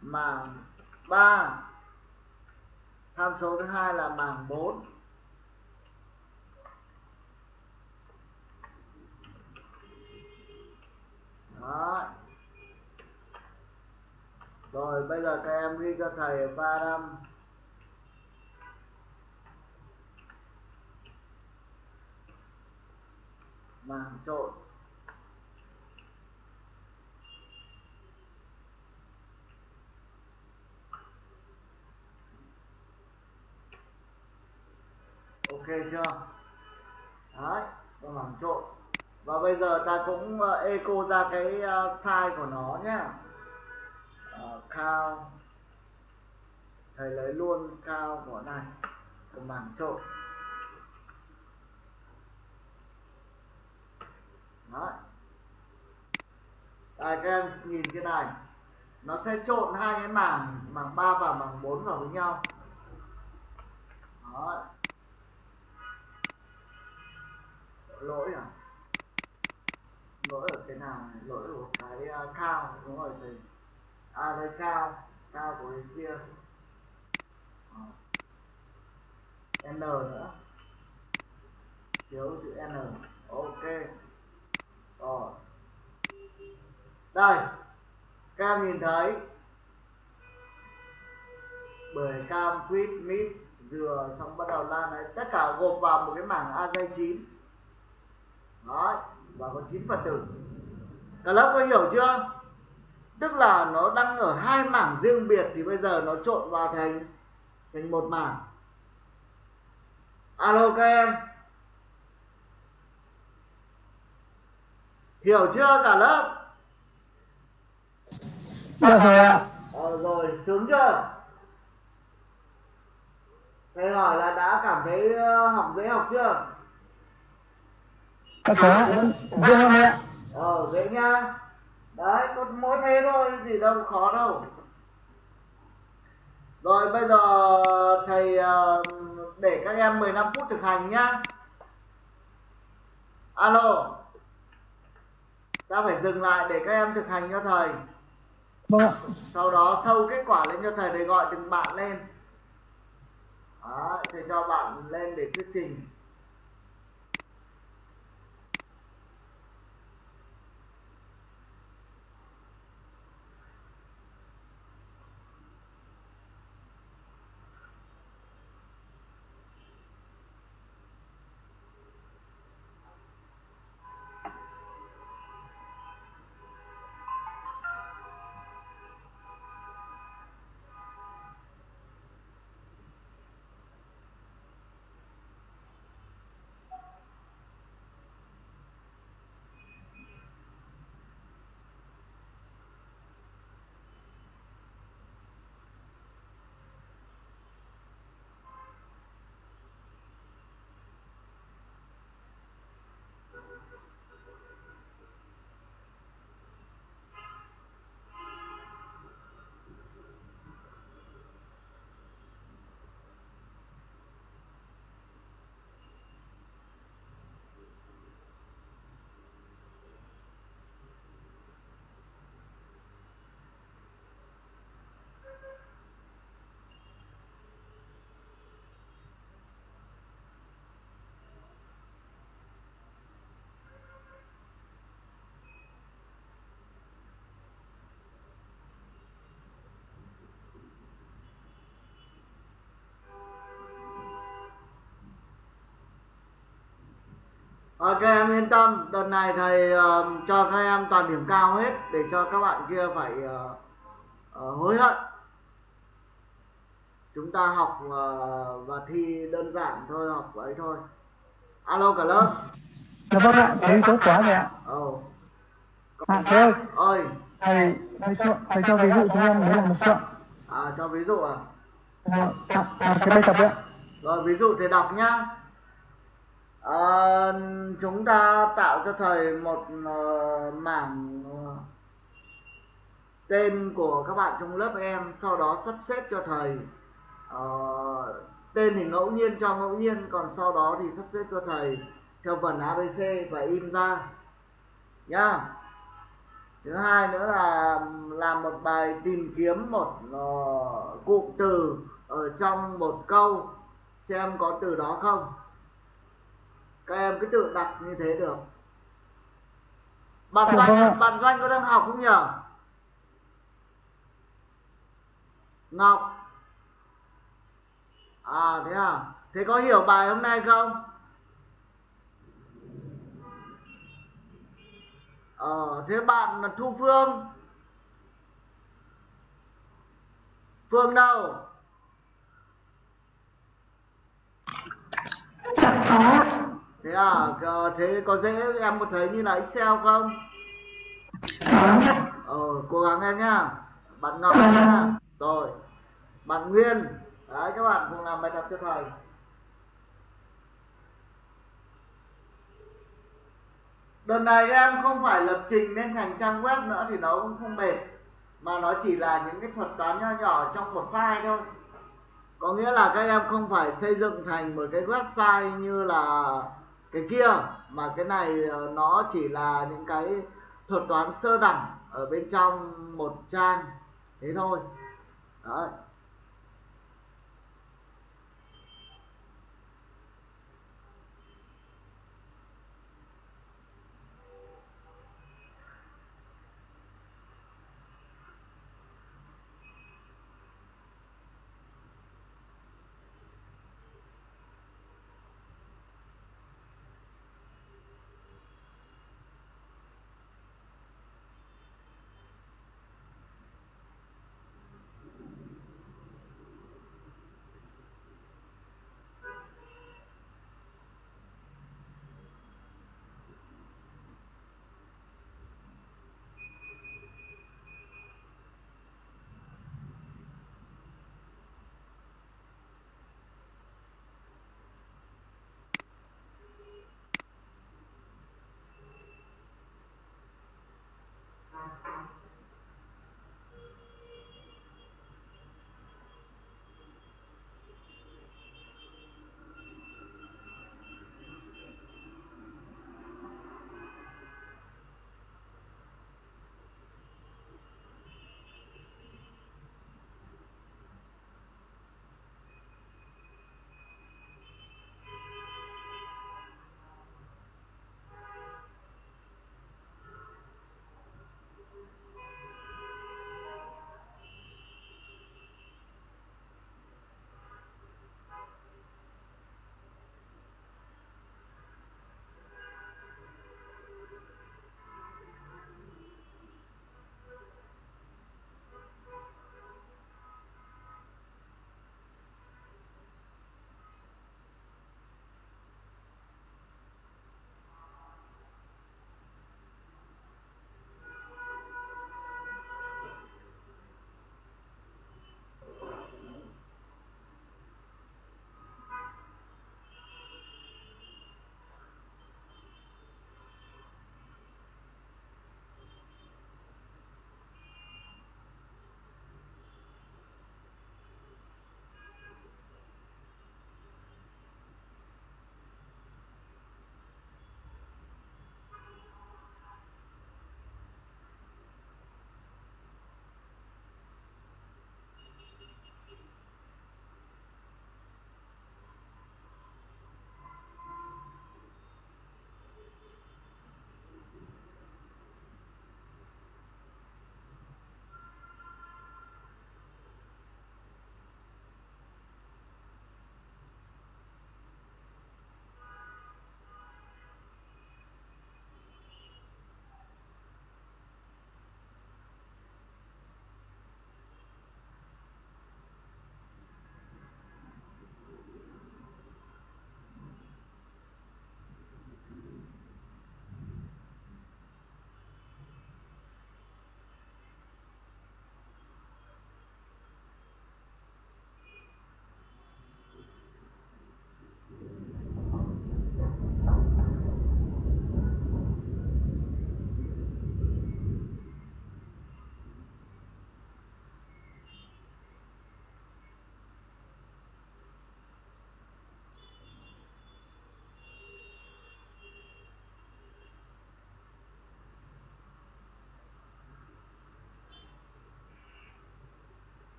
S1: mảng 3 tham số thứ hai là mảng 4 đó rồi, bây giờ các em ghi cho thầy ba năm mảng trộn. Ok chưa? Đấy và mảng trộn. Và bây giờ ta cũng eco echo ra cái ờ, size của nó nhé cao. Thầy lấy luôn cao của này của mảng trộn đấy. Đây, các em nhìn cái này. Nó sẽ trộn hai cái mảng mảng 3 và mảng 4 vào với nhau. Đấy. Lỗi à? Lỗi ở cái nào? Này lỗi ở cái à, cao. Đúng rồi thầy à đấy cao cao của cái kia. N nữa. Thiếu chữ n. Ok. Rồi. Đây. Các em nhìn thấy. Bưởi cam quýt mít dừa xong bắt đầu lan đấy tất cả gộp vào một cái mảng a dây chín. Đó và có chín phần tử. Cả lớp có hiểu chưa? Tức là nó đang ở hai mảng riêng biệt thì bây giờ nó trộn vào thành thành một mảng. Alo các em. Hiểu chưa cả lớp?
S2: Dạ rồi ạ.
S1: Ờ, rồi sướng chưa? Thầy hỏi là đã cảm thấy ờ, học dễ học chưa?
S2: Có vẫn dễ đấy ạ.
S1: Ờ dễ nha đấy có mỗi thế thôi gì đâu khó đâu. Rồi bây giờ thầy ờ, để các em 15 phút thực hành nhá. Alo. Ta phải dừng lại để các em thực hành cho thầy.
S2: Vâng ạ.
S1: Sau đó sâu kết quả lên cho thầy để gọi từng bạn lên. Đó, thầy cho bạn lên để thuyết trình Các em yên tâm, đợt này thầy ờ, cho các em toàn điểm cao hết để cho các bạn kia phải ờ, ờ, hối hận. Chúng ta học ờ, và thi đơn giản thôi, học ấy thôi. Alo cả lớp.
S2: dạ vâng ạ thì tốt quá rồi ạ
S1: Ồ.
S2: à thế ơi
S1: Ơi,
S2: thầy thầy cho thầy cho ví dụ chúng em muốn làm một chuyện
S1: à, cho ví dụ à.
S2: à, à, à, cái bài tập ấy ạ
S1: Rồi ví dụ thì đọc nhá. Ờ, chúng ta tạo cho thầy một uh, mảng ờ, tên của các bạn trong lớp em sau đó sắp xếp cho thầy. Uh, tên thì ngẫu nhiên cho ngẫu nhiên còn sau đó thì sắp xếp cho thầy theo phần ABC và in ra. Nhá. Thứ hai nữa là làm một bài tìm kiếm một uh, cụm từ ở trong một câu xem có từ đó không các em cứ tự đặt như thế được. Bạn
S2: Dạ vâng
S1: doanh bạn doanh có đang học không nhỉ? Ngọc. À thế à? Thế có hiểu bài hôm nay không? Ờ thế bạn là thu phương. Phương đâu?
S3: Dạ có
S1: thế à thế có dễ em có thấy như là excel không?
S3: Có.
S1: Ờ cố gắng em nhá. Bạn ngọc nhá. Rồi. Bạn nguyên. Đấy các bạn cùng làm bài tập cho thầy. Đợt này em không phải lập trình lên thành trang web nữa thì nó cũng không mệt mà nó chỉ là những cái thuật toán nho nhỏ trong một file thôi. Có nghĩa là các em không phải xây dựng thành một cái website như là cái kia mà cái này ờ, nó chỉ là những cái thuật toán sơ đẳng ở bên trong một trang thế thôi Đấy.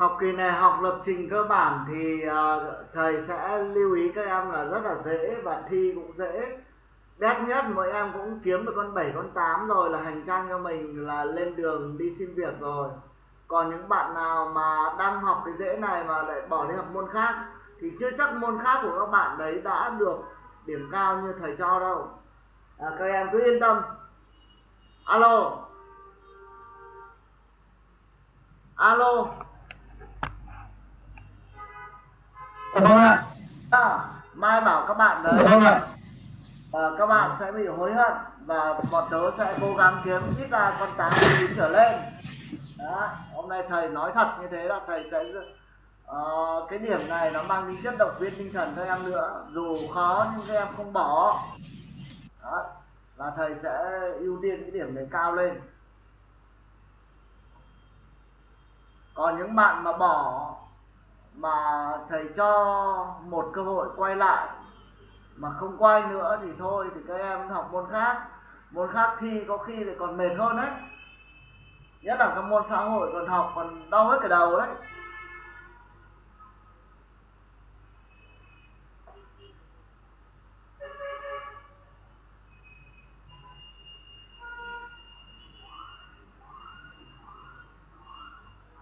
S1: Học kỳ này học lập trình cơ bản thì à, thầy sẽ lưu ý các em là rất là dễ và thi cũng dễ. Đét nhất mỗi em cũng kiếm được con 7 con 8 rồi là hành trang cho mình là lên đường đi xin việc rồi. Còn những bạn nào mà đang học cái dễ này mà lại bỏ đi học môn khác thì chưa chắc môn khác của các bạn đấy đã được điểm cao như thầy cho đâu. À, các em cứ yên tâm. Alo. Alo.
S2: Dạ vâng ạ.
S1: à, mai bảo các bạn đấy
S2: Dạ vâng ạ.
S1: và các bạn sẽ bị hối hận và bọn tớ sẽ cố gắng kiếm ít ra con 8 con 9 trở lên đó hôm nay thầy nói thật như thế là thầy sẽ ờ, cái điểm này nó mang tính chất động viên tinh thần cho em nữa dù khó nhưng các em không bỏ đó là thầy sẽ ưu tiên cái điểm này cao lên còn những bạn mà bỏ mà thầy cho một cơ hội quay lại. Mà không quay nữa thì thôi, thì các em học môn khác. Môn khác thi có khi lại còn mệt hơn đấy. Nhất là các môn xã hội còn học còn đau hết cả đầu đấy.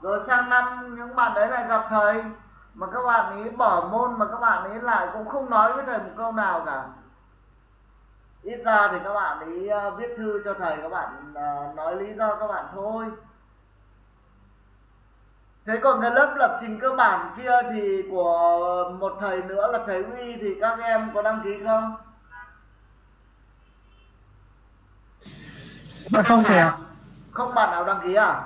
S1: Rồi sang năm, những bạn đấy lại gặp thầy mà các bạn ấy bỏ môn mà các bạn ấy lại cũng không nói với thầy một câu nào cả ít ra thì các bạn ấy ờ, viết thư cho thầy các bạn ờ, nói lý do các bạn thôi thế còn cái lớp lập trình cơ bản kia thì của một thầy nữa là thầy uy thì các em có đăng ký không
S2: Dạ không thầy ạ.
S1: không bạn nào đăng ký à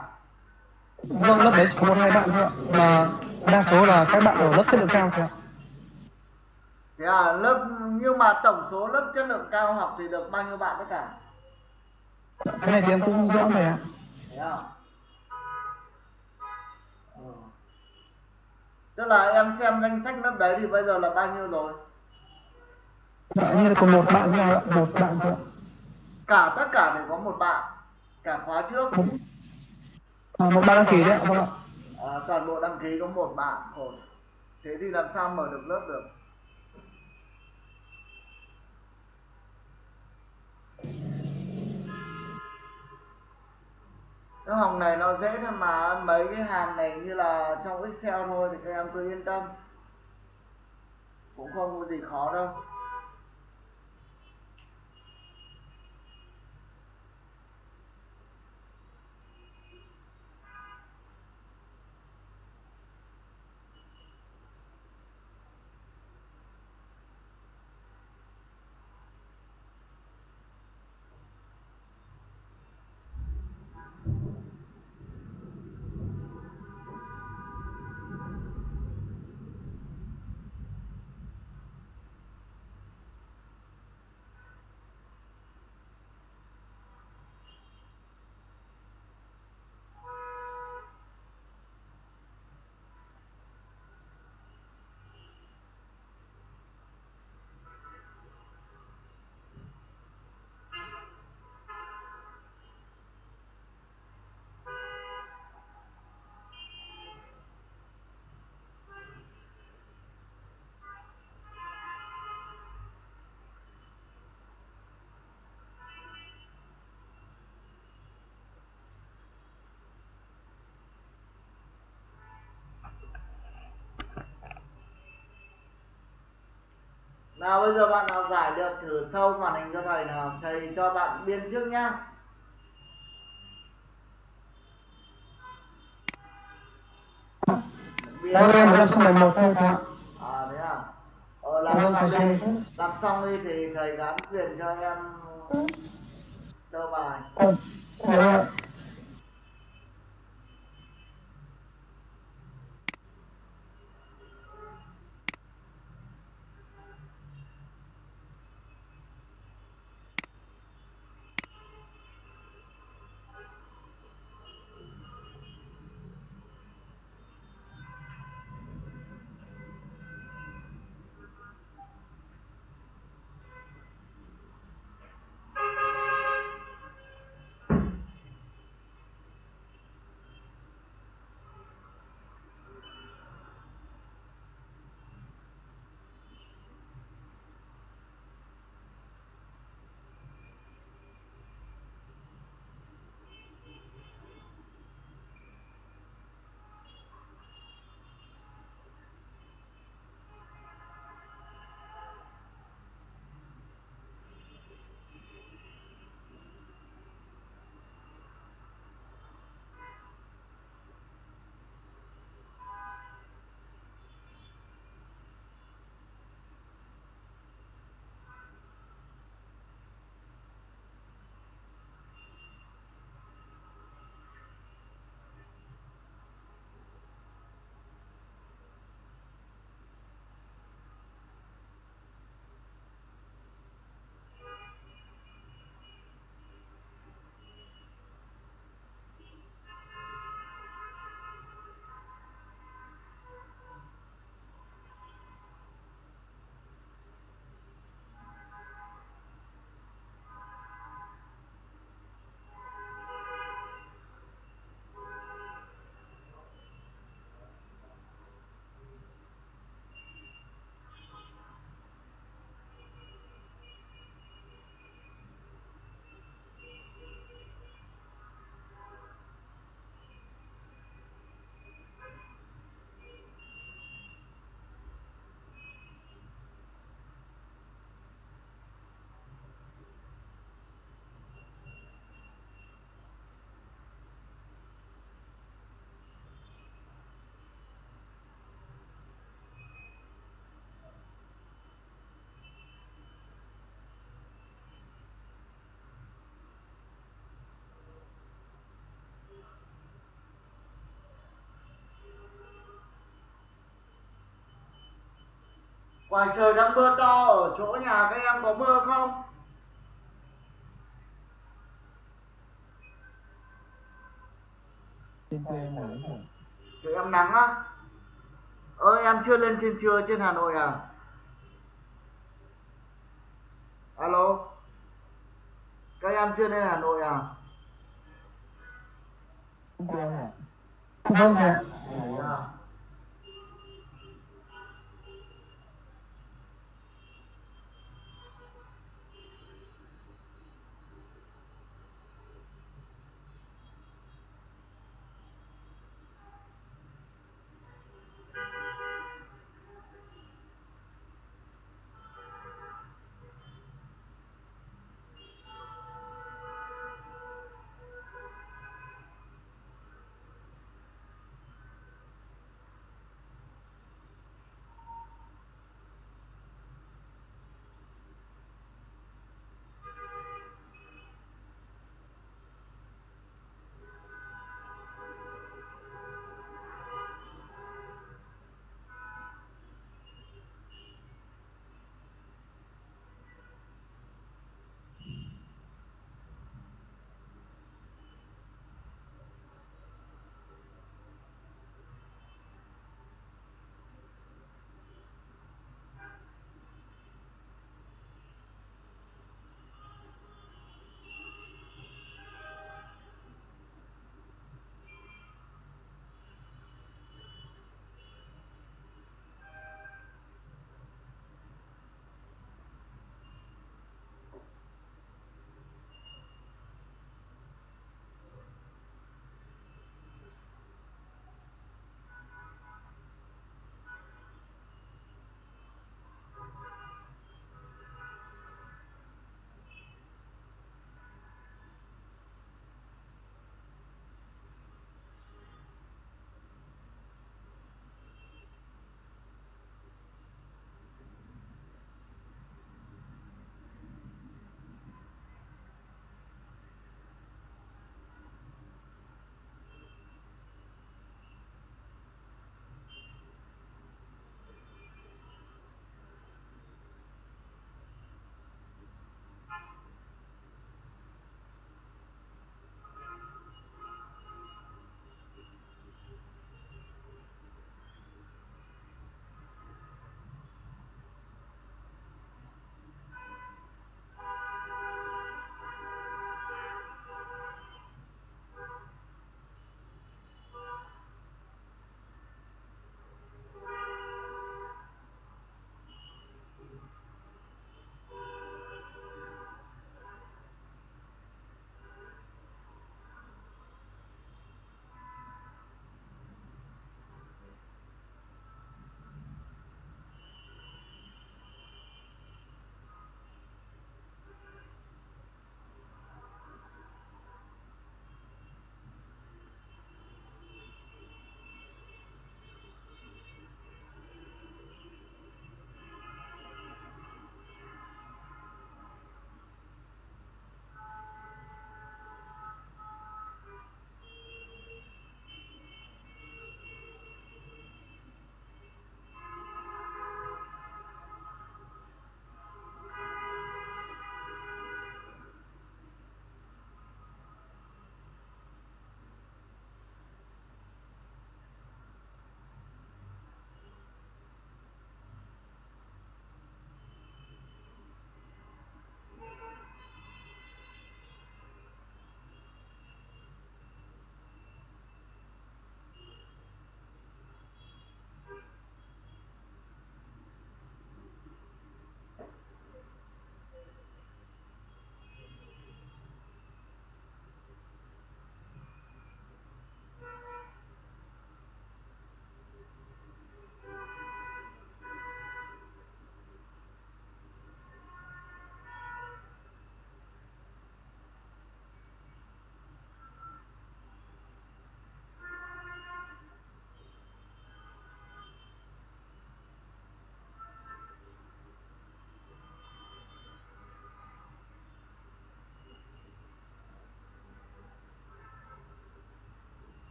S2: Vâng, lớp đấy chỉ có một hai bạn thôi ạ. Mà đa số là các bạn ở lớp chất lượng cao thầy ạ.
S1: thế à lớp nhưng mà tổng số lớp chất lượng cao học thì được bao nhiêu bạn tất cả
S2: Cái này thì em cũng rõ thầy ạ.
S1: Thế à? Ừ. Tức là em xem danh sách lớp đấy thì bây giờ là bao nhiêu rồi?
S2: Dạ, như là còn một bạn thôi ạ. Một bạn thôi.
S1: Cả tất cả đều có một bạn, cả khóa trước.
S2: Một, à, một bạn đăng ký đấy ạ. Vâng ạ.
S1: À, toàn bộ đăng ký có một bạn thôi. Thế thì làm sao mở được lớp được? Cái hồng này nó dễ thôi mà mấy cái hàm này như là trong Excel thôi thì các em cứ yên tâm. Cũng không có gì khó đâu. Nào bây giờ bạn nào giải được thử sâu màn hình cho thầy nào Thầy cho bạn biên trước nhá
S2: Vâng, em mới làm xong bài một thôi thầy ạ.
S1: À thế à Ờ làm
S2: Vâng.
S1: Làm xong đi thì thầy gắn quyền cho em sơ bài
S2: Vâng, dạ vâng ạ.
S1: Ngoài trời đang mưa to ở chỗ nhà các em có mưa không
S2: Trên quê em nắng hả?
S1: chỗ em nắng á ơ em chưa lên trên trưa trên hà nội à alo các em chưa lên hà nội à
S2: quê em hả? Vâng thầy ạ.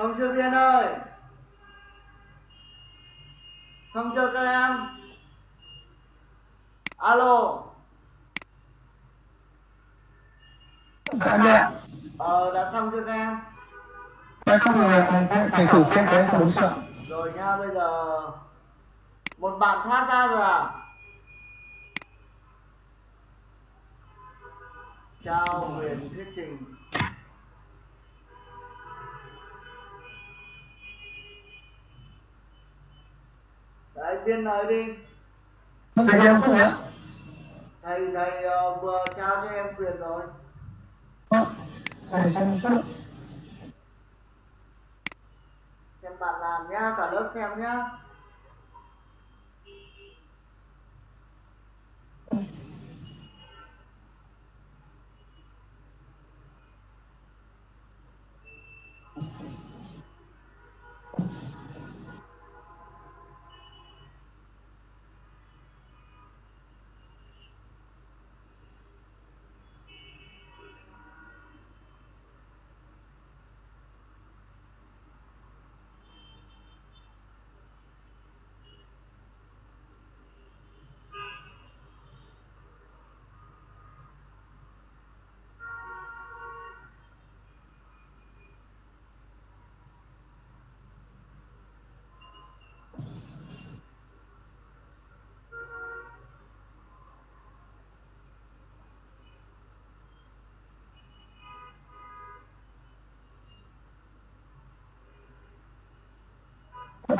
S1: Xong chưa viên ơi? Xong chưa các em? Alo?
S2: Dạ
S1: ờ đã xong chưa các em?
S2: Nói xong rồi thầy thử xem có em sẽ chưa ạ?
S1: rồi nha bây giờ một bạn thoát ra rồi à chào huyền thuyết trình đấy viên nói đi
S2: thầy em chút nữa.
S1: thầy thầy ờ, vừa trao cho em quyền rồi
S2: Vâng, thầy cho em một chút nữa.
S1: xem bạn làm nhá cả lớp xem nhá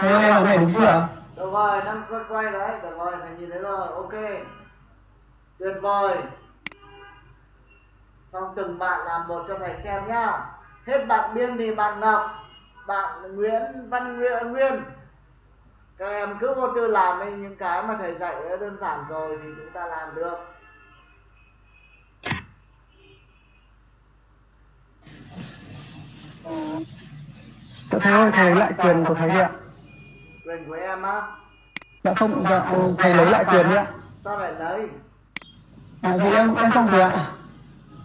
S2: Ơi, em này đúng chưa?
S1: được rồi đang quay quay đấy được rồi thầy nhìn thấy rồi ok. Tuyệt vời. Xong từng bạn làm một cho thầy xem nhá. Hết bạn biên thì bạn ngọc bạn nguyễn văn nguyễn nguyên. Các em cứ vô tư làm đi những cái mà thầy dạy đã đơn giản rồi thì chúng ta làm được.
S2: Dạ ơi, thầy lại quyền của thầy đi ạ.
S1: Quyền của em á
S2: Dạ không, dạ, ừ, thầy lấy lại quyền đi ạ.
S1: sao lại lấy
S2: À, vì em em xong rồi ạ.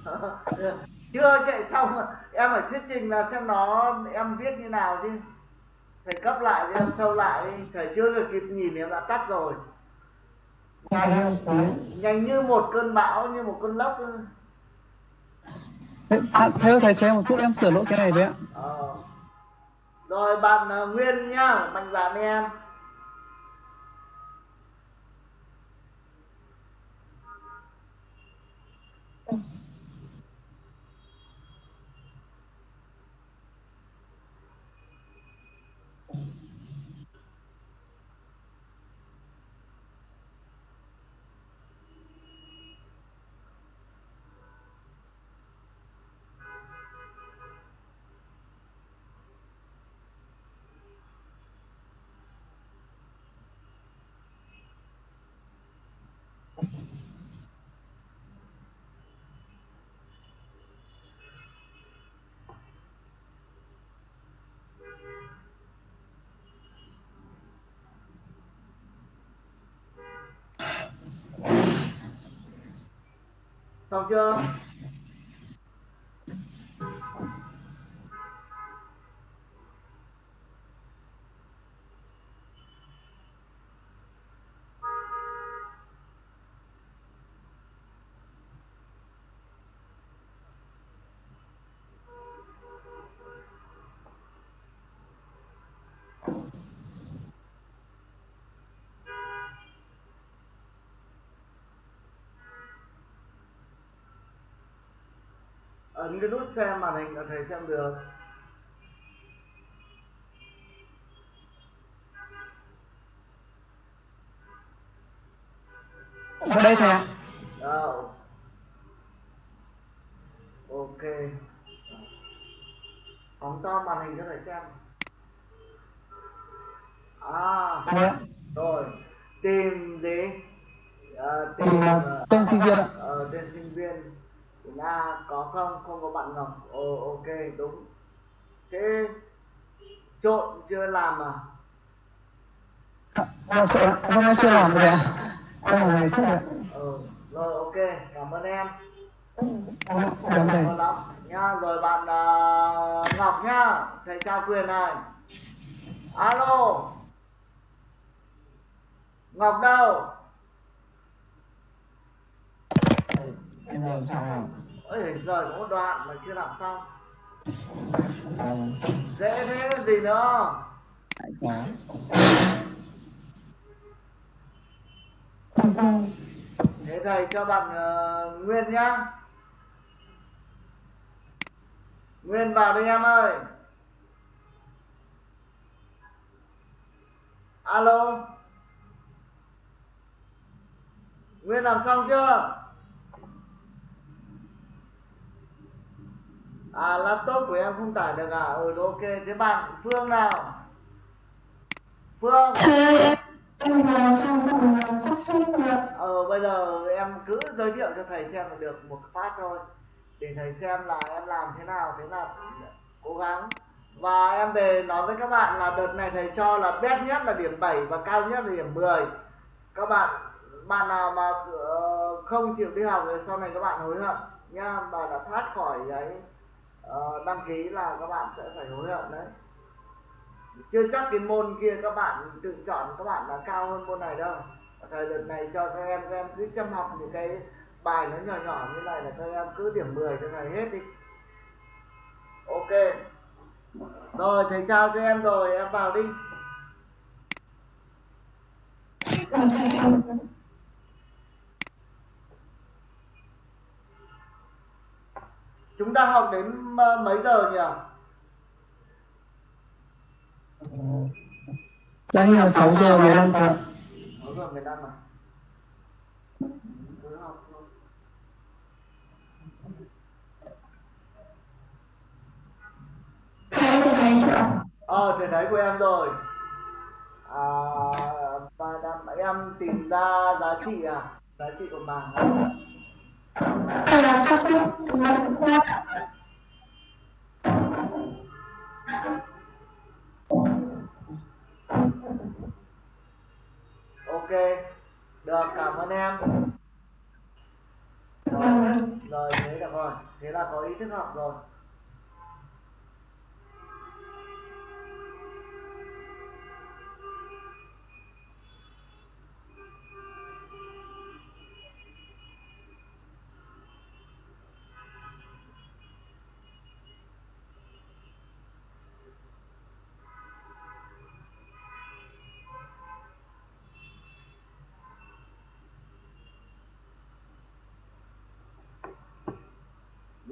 S2: (laughs)
S1: chưa chạy xong em phải thuyết trình là xem nó em viết như nào chứ thầy cấp lại đi em sâu lại đi thầy chưa được kịp nhìn em đã tắt rồi
S2: Thầy em tí.
S1: nhanh như một cơn bão như một cơn lốc.
S2: Thế- À, thầy ơi, thầy cho em một chút em sửa lỗi cái này đấy ạ.
S1: ờ rồi bạn ờ, nguyên nhá mạnh dạn đi em. Xong chưa ấn cái nút xem màn hình là thầy xem được
S2: Ở đây thầy ạ.
S1: Rồi. Ok. Phóng to màn hình cho thầy xem. À,
S2: Thầy
S1: rồi. Tìm gì? À,
S2: Tìm,
S1: ờ,
S2: tên sinh viên ạ.
S1: Ờ, tên sinh viên. Tìm A có không? Không có bạn Ngọc. Ồ, ok, đúng. Thế trộn chưa làm à?
S2: À, chỗ, vâng chưa làm rồi ạ. Làm ngày trước ạ.
S1: Ừ, rồi ok, cảm ơn em.
S2: Vâng, Cảm ơn
S1: Cảm ơn lắm. nha rồi bạn à, ngọc nhá thầy trao quyền này alo ngọc đâu
S2: em làm sao nào
S1: ơi rồi có một đoạn mà chưa làm xong.
S2: À,
S1: dễ thế gì nữa?
S2: Hãy quá
S1: thế thầy cho bạn ờ, nguyên nhá. Nguyên vào đi em ơi. Alo. Nguyên làm xong chưa à laptop của em không tải được à? Ừ ok. Thế bạn phương nào? Phương.
S3: Ơi em em làm còn ờ, sắp xếp được
S1: ờ bây giờ em cứ giới thiệu cho thầy xem là được một phát thôi. Để thầy xem là em làm thế nào thế là cố gắng. Và em về nói với các bạn là đợt này thầy cho là bét nhất là điểm 7 và cao nhất là điểm 10 các bạn bạn nào mà ờ, không chịu đi học thì sau này các bạn hối hận nha. Và đã thoát khỏi cái Ờ, đăng ký là các bạn sẽ phải hối hận đấy. Chưa chắc cái môn kia các bạn tự chọn các bạn là cao hơn môn này đâu. Thời đợt này cho các em các em cứ chăm học những cái bài nó nhỏ nhỏ như này là các em cứ điểm 10 cho thầy hết đi. Ok. Rồi, thầy chào cho em rồi, em vào đi (laughs)
S3: rồi thầy em
S1: chúng ta học đến ờ, mấy giờ nhỉ?
S2: Đang là 6 giờ 15 phút
S1: Sáu giờ 15 à cứ học thôi
S3: thầy ơi, thầy thấy chưa
S1: ờ thầy thấy của em rồi. À, và đam, em tìm ra giá trị à? Giá trị của bảng à?
S3: Thầy là sắp xếp được
S1: ok được cảm ơn em. Rồi, rồi thế được rồi thế là có ý thức học rồi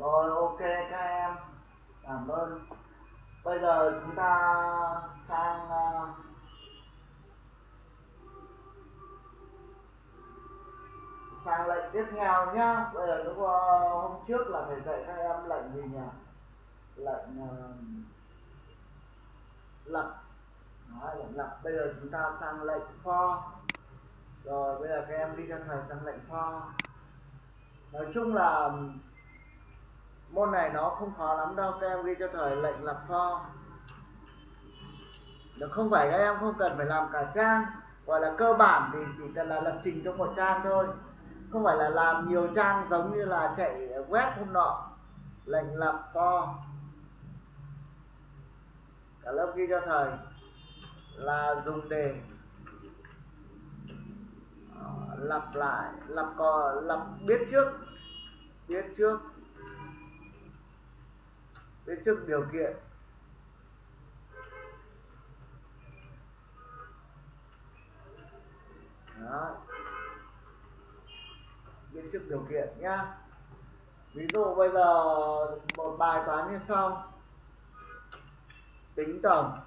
S1: rồi ok các em. Cảm ơn. Bây giờ chúng ta sang à, sang lệnh tiếp theo nhá. Bây giờ lúc à, hôm trước là phải dạy các em lệnh gì nhỉ? Lệnh à, lập. Đấy, lệnh lập. Bây giờ chúng ta sang lệnh for rồi bây giờ các em đi cho thầy sang lệnh for nói chung là môn này nó không khó lắm đâu, các em ghi cho thầy lệnh lập for nó không phải các em không cần phải làm cả trang, gọi là cơ bản thì chỉ cần là lập trình cho một trang thôi. Không phải là làm nhiều trang giống như là chạy web hôm nọ, lệnh lập for cả lớp ghi cho thầy là dùng để ờ, lập lặp lại lặp cò lặp biết trước biết trước biết trước điều kiện. Đó. biết trước điều kiện nhá. Ví dụ bây giờ một bài toán như sau. Tính tổng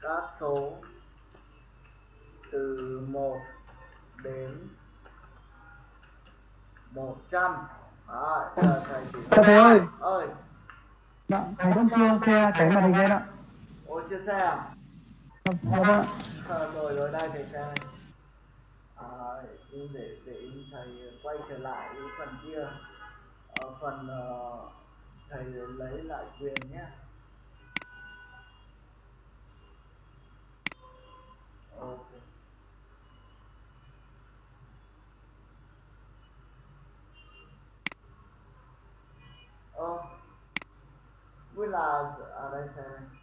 S1: các số từ 1 đến 100 Giờ thầy
S2: ơi.
S1: ơi.
S2: Dạ, thầy vẫn chưa xe cái màn hình lên ạ.
S1: Ô chưa xe à?
S2: Dạ vâng ạ.
S1: Ờ, rồi rồi đây thầy xem. À, để để thầy quay trở lại cái phần kia. Ờ, phần ờ, thầy lấy lại quyền nhé. Ok oh we lost all that time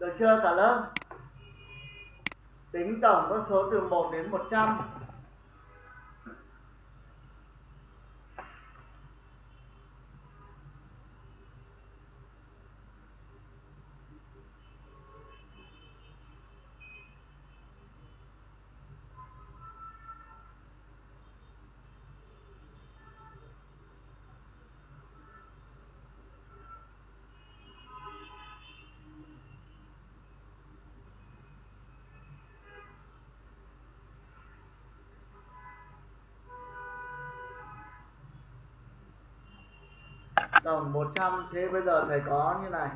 S1: Được chưa cả lớp? Tính tổng con số từ 1 đến 100. Tổng 100 thế bây giờ thầy có như này.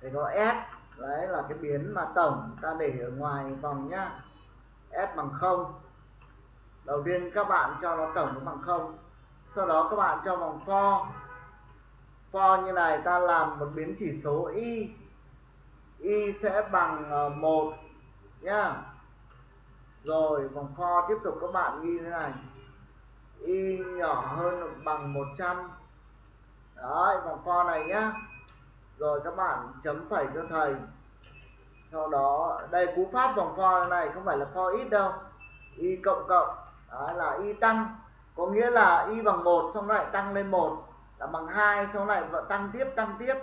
S1: Thầy có S, đấy là cái biến mà tổng ta để ở ngoài vòng nhá. S bằng 0 đầu tiên các bạn cho nó tổng nó bằng 0 sau đó các bạn cho vòng for for như này ta làm một biến chỉ số y. Y sẽ bằng ờ, 1 nhá. Rồi vòng for tiếp tục các bạn ghi thế này. Y nhỏ hơn bằng 100 đấy, vòng for này nhá. Rồi các bạn chấm phẩy cho thầy. Sau đó, đây, cú pháp vòng for này không phải là for ít đâu. Y cộng cộng đó là y tăng. Có nghĩa là y bằng 1 xong lại tăng lên 1 là bằng 2 xong lại vẫn tăng tiếp tăng tiếp.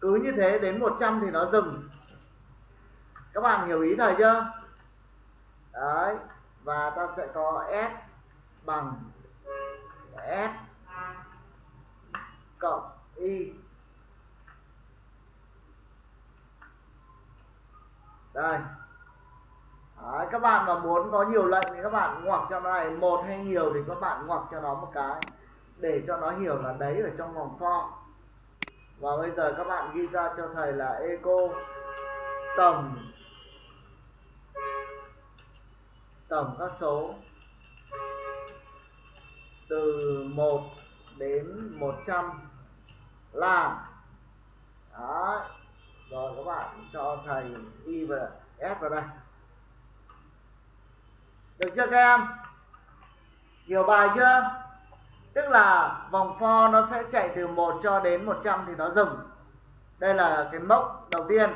S1: Cứ như thế đến 100 thì nó dừng. Các bạn hiểu ý thầy chưa? Đấy, và ta sẽ có s bằng s cộng y. Đây. Đấy, các bạn mà muốn có nhiều lệnh thì các bạn ngoặc cho nó này. Một hay nhiều thì các bạn ngoặc cho nó một cái. Để cho nó hiểu là đấy ở trong vòng for và bây giờ các bạn ghi ra cho thầy là eco tổng tổng các số. Từ 1 đến 100 là Đấy. rồi các bạn cho thầy y và s vào đây. Được chưa các em? Hiểu bài chưa? Tức là vòng for nó sẽ chạy từ 1 cho đến 100 thì nó dừng. Đây là cái mốc đầu tiên.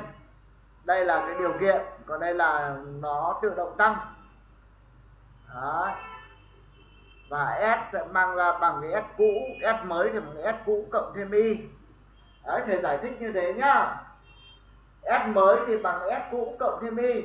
S1: Đây là cái điều kiện. Còn đây là nó tự động tăng. Đấy và S sẽ mang ra bằng cái S cũ S mới thì bằng cái S cũ cộng thêm Y. Đấy, thầy giải thích như thế nhá. S mới thì bằng S cũ cộng thêm Y.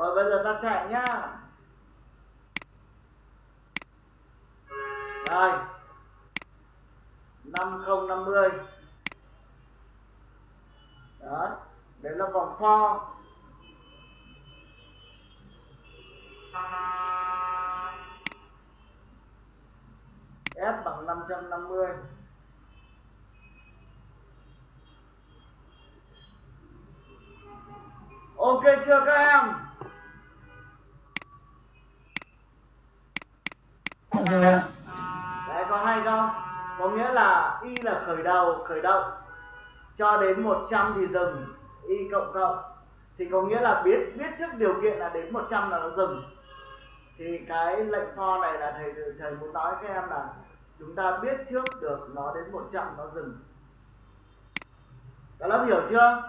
S1: rồi, bây giờ ta chạy nhá. Rồi năm không năm mươi. Đó đấy là vòng for S bằng 550 Ok chưa các em?
S2: Rồi ạ
S1: Đấy có hay không? Có nghĩa là y là khởi đầu, khởi động cho đến 100 thì dừng, y cộng cộng thì có nghĩa là biết biết trước điều kiện là đến 100 là nó dừng. Thì cái lệnh for này là thầy thầy muốn nói các em là chúng ta biết trước được nó đến 100 nó dừng. Các lớp hiểu chưa?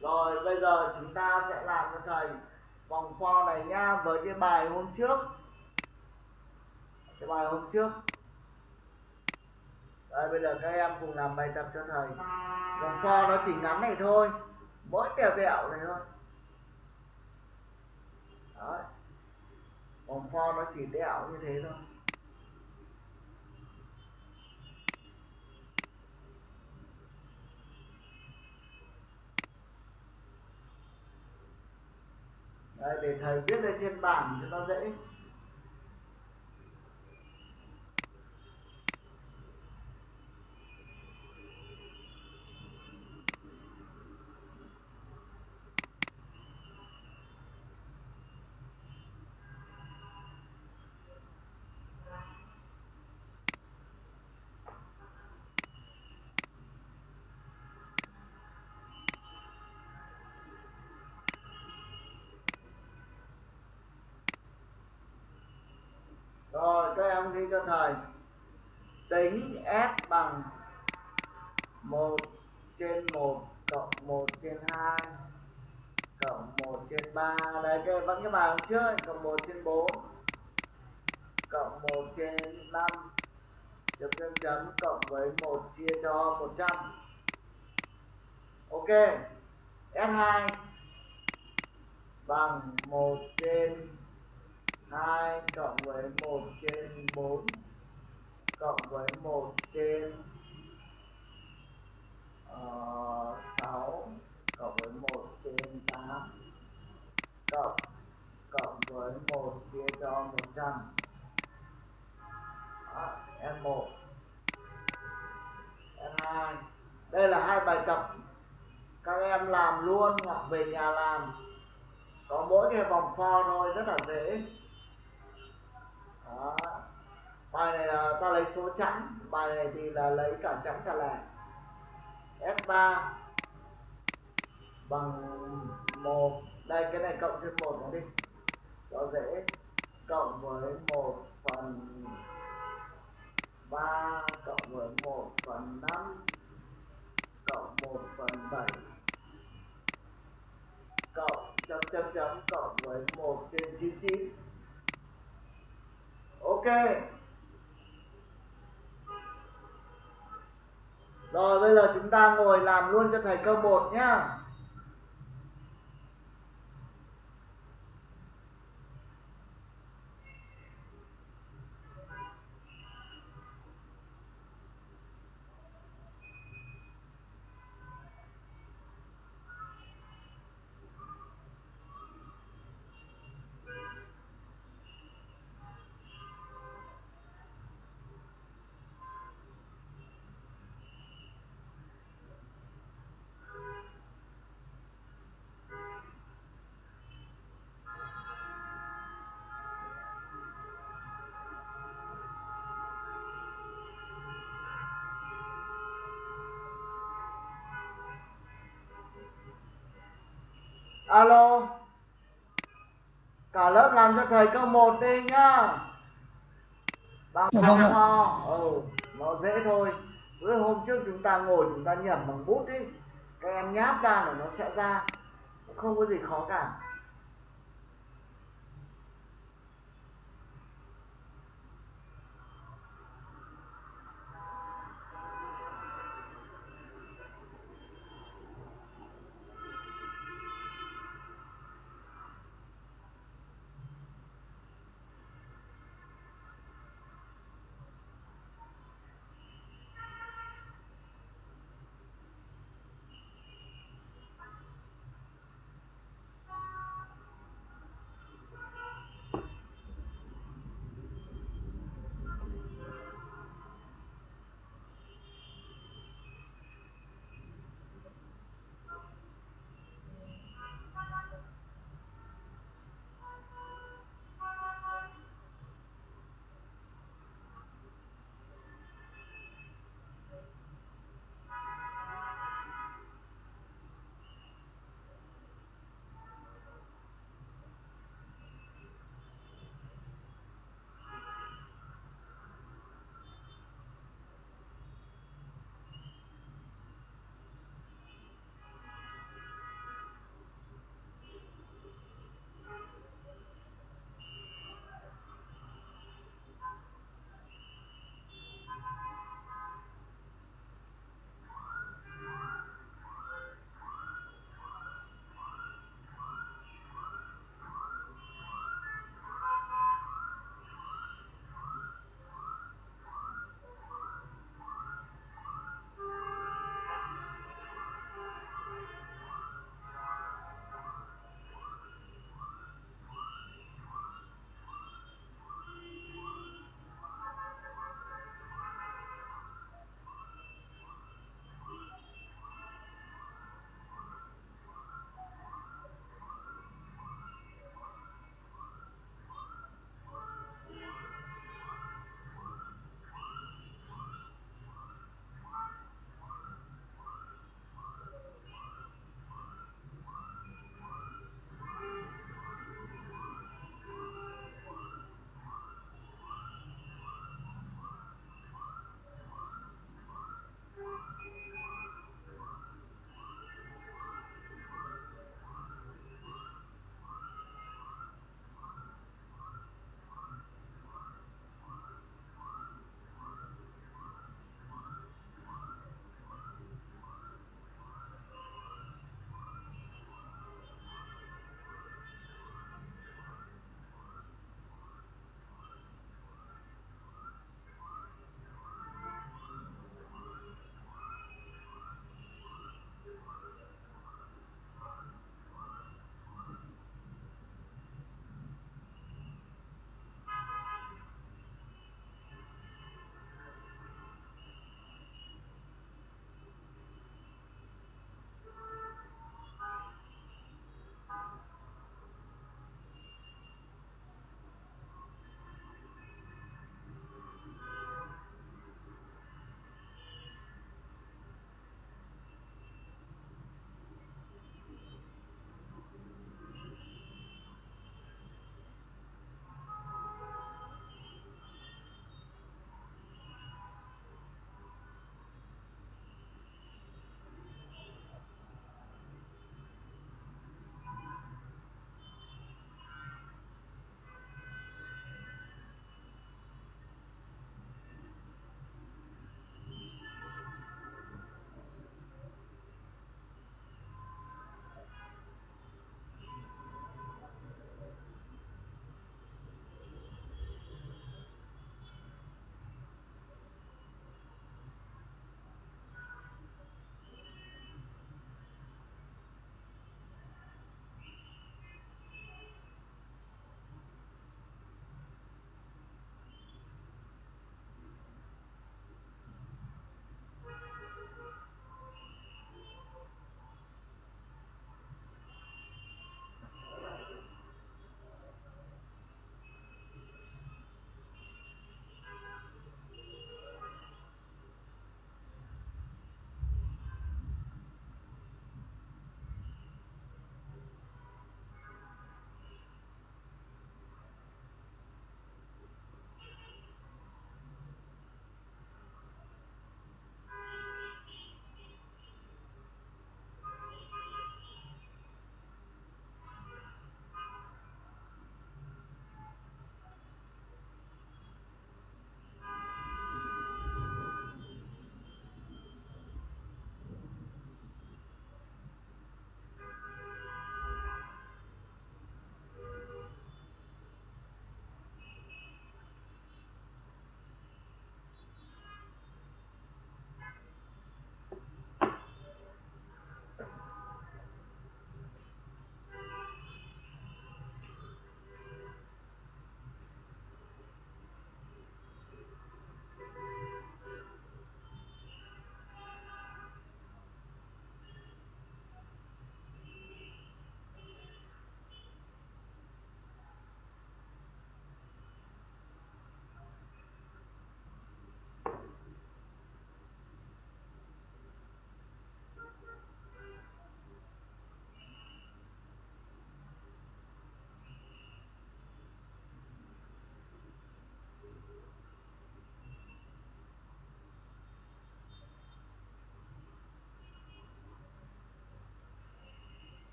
S1: Rồi bây giờ chúng ta sẽ làm cho thầy vòng for này nha với cái bài hôm trước cái bài hôm trước. Đấy, bây giờ các em cùng làm bài tập cho thầy. Vòng for nó chỉ ngắn này thôi. Mỗi kèo kẹo này thôi. Đấy. Vòng for nó chỉ đẹo như thế thôi. Đây để thầy viết lên trên bảng cho nó dễ. Rồi đi cho thầy. Tính S bằng 1 trên 1 cộng 1 trên 2 cộng 1 trên 3 đấy, cái vẫn cái bài trước cộng 1 trên 4 cộng 1 trên 5 chấm chấm chấm cộng với 1 chia cho 100 Ok. S2 bằng 1 trên 2 cộng với 1 trên 4 cộng với 1 trên ờ, uh, 6 cộng với 1 trên 8 cộng cộng với 1 chia cho 100 Đó, N1 N2 đây là hai bài tập các em làm luôn hoặc về nhà làm. Có mỗi cái vòng for thôi rất là dễ đó. bài này là ta lấy số chẵn, bài này thì là lấy cả chẵn cả lẻ. F3 bằng 1 đây, cái này cộng thêm 1 nó đi. Cho dễ. Cộng với 1 phần 3 cộng với 1 phần 5 cộng 1 phần 7 cộng, chấm chấm chấm, cộng với 1 trên 99 ok. Rồi bây giờ chúng ta ngồi làm luôn cho thầy câu 1 nhá. Alo. Cả lớp làm cho thầy câu 1 đi nhá. Bằng
S2: Dạ
S1: bằng
S2: vâng
S1: ho. Ừ nó dễ thôi. Bữa hôm trước chúng ta ngồi chúng ta nhẩm bằng bút đi. Các em nháp ra là nó sẽ ra. Không có gì khó cả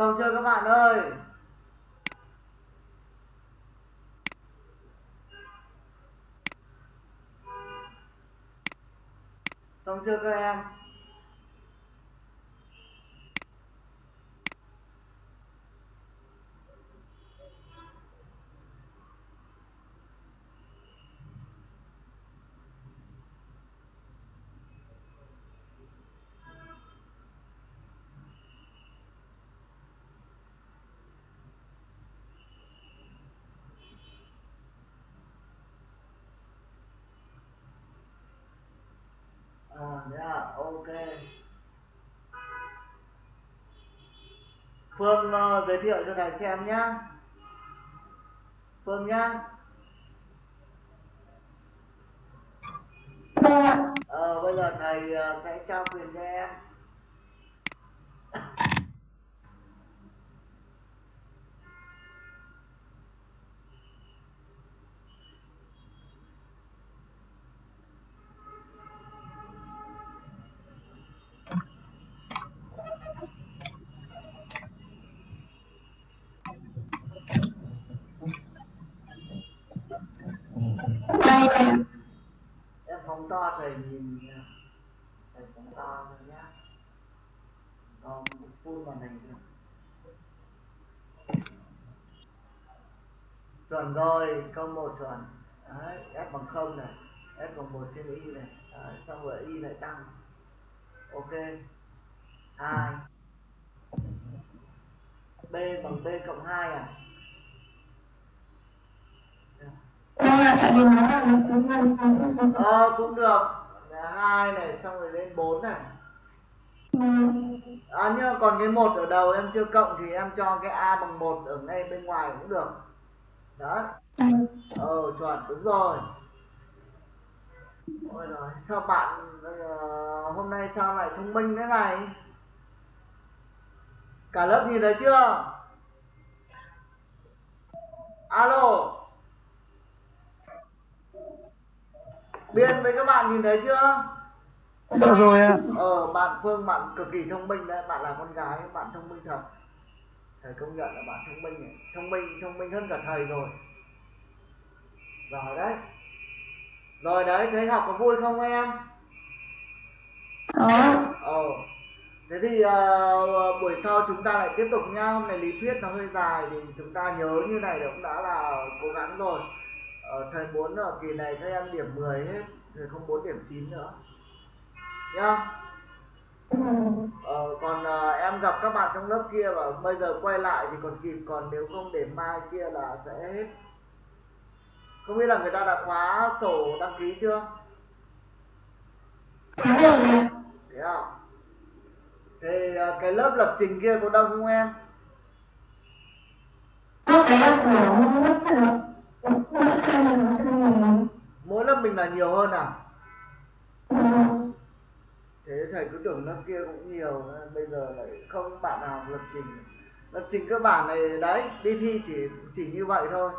S1: xong chưa các bạn ơi? Xong chưa các em à yeah, ok. Phương ờ, giới thiệu cho thầy xem nhá. Phương nhá. Ờ, bây giờ thầy ờ, sẽ trao quyền cho em phóng thầy nhìn nha. thầy phóng to rồi nhá. Còn full màn hình được chuẩn rồi câu một chuẩn. Đấy f bằng không này f bằng một trên y này. Đấy, xong rồi y lại tăng. Ok. Hai. B bằng b cộng hai à
S3: Vâng ạ, tại vì
S1: ờ cũng được. Hai này xong rồi lên 4 này.
S3: Vâng.
S1: à nhưng còn cái một ở đầu em chưa cộng thì em cho cái a bằng một ở ngay bên ngoài cũng được. Đó
S3: Đây.
S1: ờ chuẩn đúng rồi. Ôi rồi sao bạn ờ, hôm nay sao lại thông minh thế này? Cả lớp nhìn thấy chưa? Alo biên với các bạn nhìn thấy chưa?
S2: Dạ rồi ạ.
S1: ờ bạn phương bạn cực kỳ thông minh đấy. Bạn là con gái bạn thông minh thật. Thầy công nhận là bạn thông minh thông minh thông minh hơn cả thầy rồi. Rồi đấy. Rồi đấy thấy học có vui không em?
S3: Đó.
S1: ờ. Thế thì ờ, buổi sau chúng ta lại tiếp tục nha. Hôm nay lý thuyết nó hơi dài thì chúng ta nhớ như này cũng đã là cố gắng rồi ờ, thầy muốn ở kỳ này các em điểm 10 hết thầy không muốn điểm 9 nữa. Nhá. Ờ, còn ờ, em gặp các bạn trong lớp kia và bây giờ quay lại thì còn kịp còn nếu không để mai kia là sẽ hết. Không biết là người ta đã khóa sổ đăng ký chưa?
S3: Có rồi
S1: thế à thì ờ, cái lớp lập trình kia có đông không em?
S3: Lúc đấy là của lớp là
S1: mỗi lớp mình là nhiều hơn à?
S3: Vâng.
S1: thế thầy cứ tưởng lớp kia cũng nhiều bây giờ lại không bạn nào lập trình. Lập trình cơ bản này đấy đi thi chỉ chỉ như vậy thôi.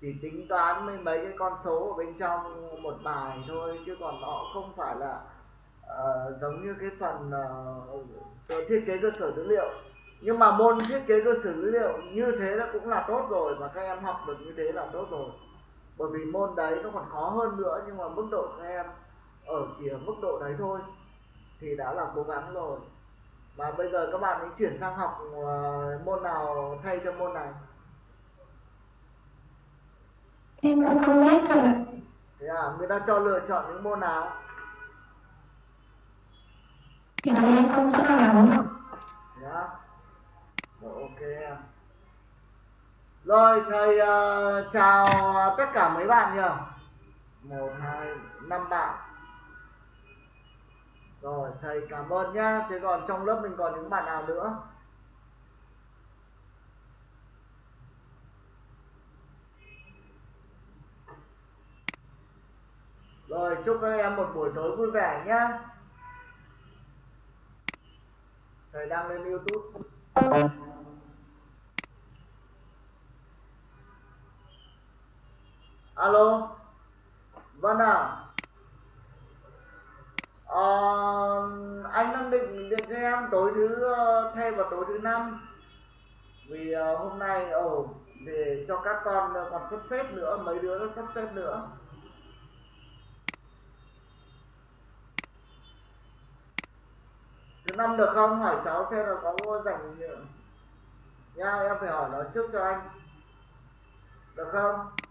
S1: Chỉ tính toán mấy mấy cái con số ở bên trong một bài thôi chứ còn nó không phải là ờ, giống như cái phần ờ, thiết kế cơ sở dữ liệu. Nhưng mà môn thiết kế cơ sở dữ liệu như thế là cũng là tốt rồi và các em học được như thế là tốt rồi bởi vì môn đấy nó còn khó hơn nữa nhưng mà mức độ các em ở chỉ ở mức độ đấy thôi thì đã là cố gắng rồi. Mà bây giờ các bạn ấy chuyển sang học ờ, môn nào thay cho môn này?
S3: Em cũng không biết ạ.
S1: thế à người ta cho lựa chọn những môn nào?
S3: Thì đấy em không rõ lắm ạ.
S1: thế à rồi ok em rồi thầy uh, chào tất cả mấy bạn nhỉ? Một hai năm bạn. Rồi thầy cảm ơn nhá. Thế còn trong lớp mình còn những bạn nào nữa? Rồi chúc các em một buổi tối vui vẻ nhá. Thầy đang lên youtube. Alo vâng ạ à, ờ, anh đang định điện cho em tối thứ ờ, thay vào tối thứ năm. Vì ờ, hôm nay ồ để cho các con còn sắp xếp nữa mấy đứa nó sắp xếp nữa. Thứ năm được không? Hỏi cháu xem là có dành rảnh nha em phải hỏi nó trước cho anh. Được không?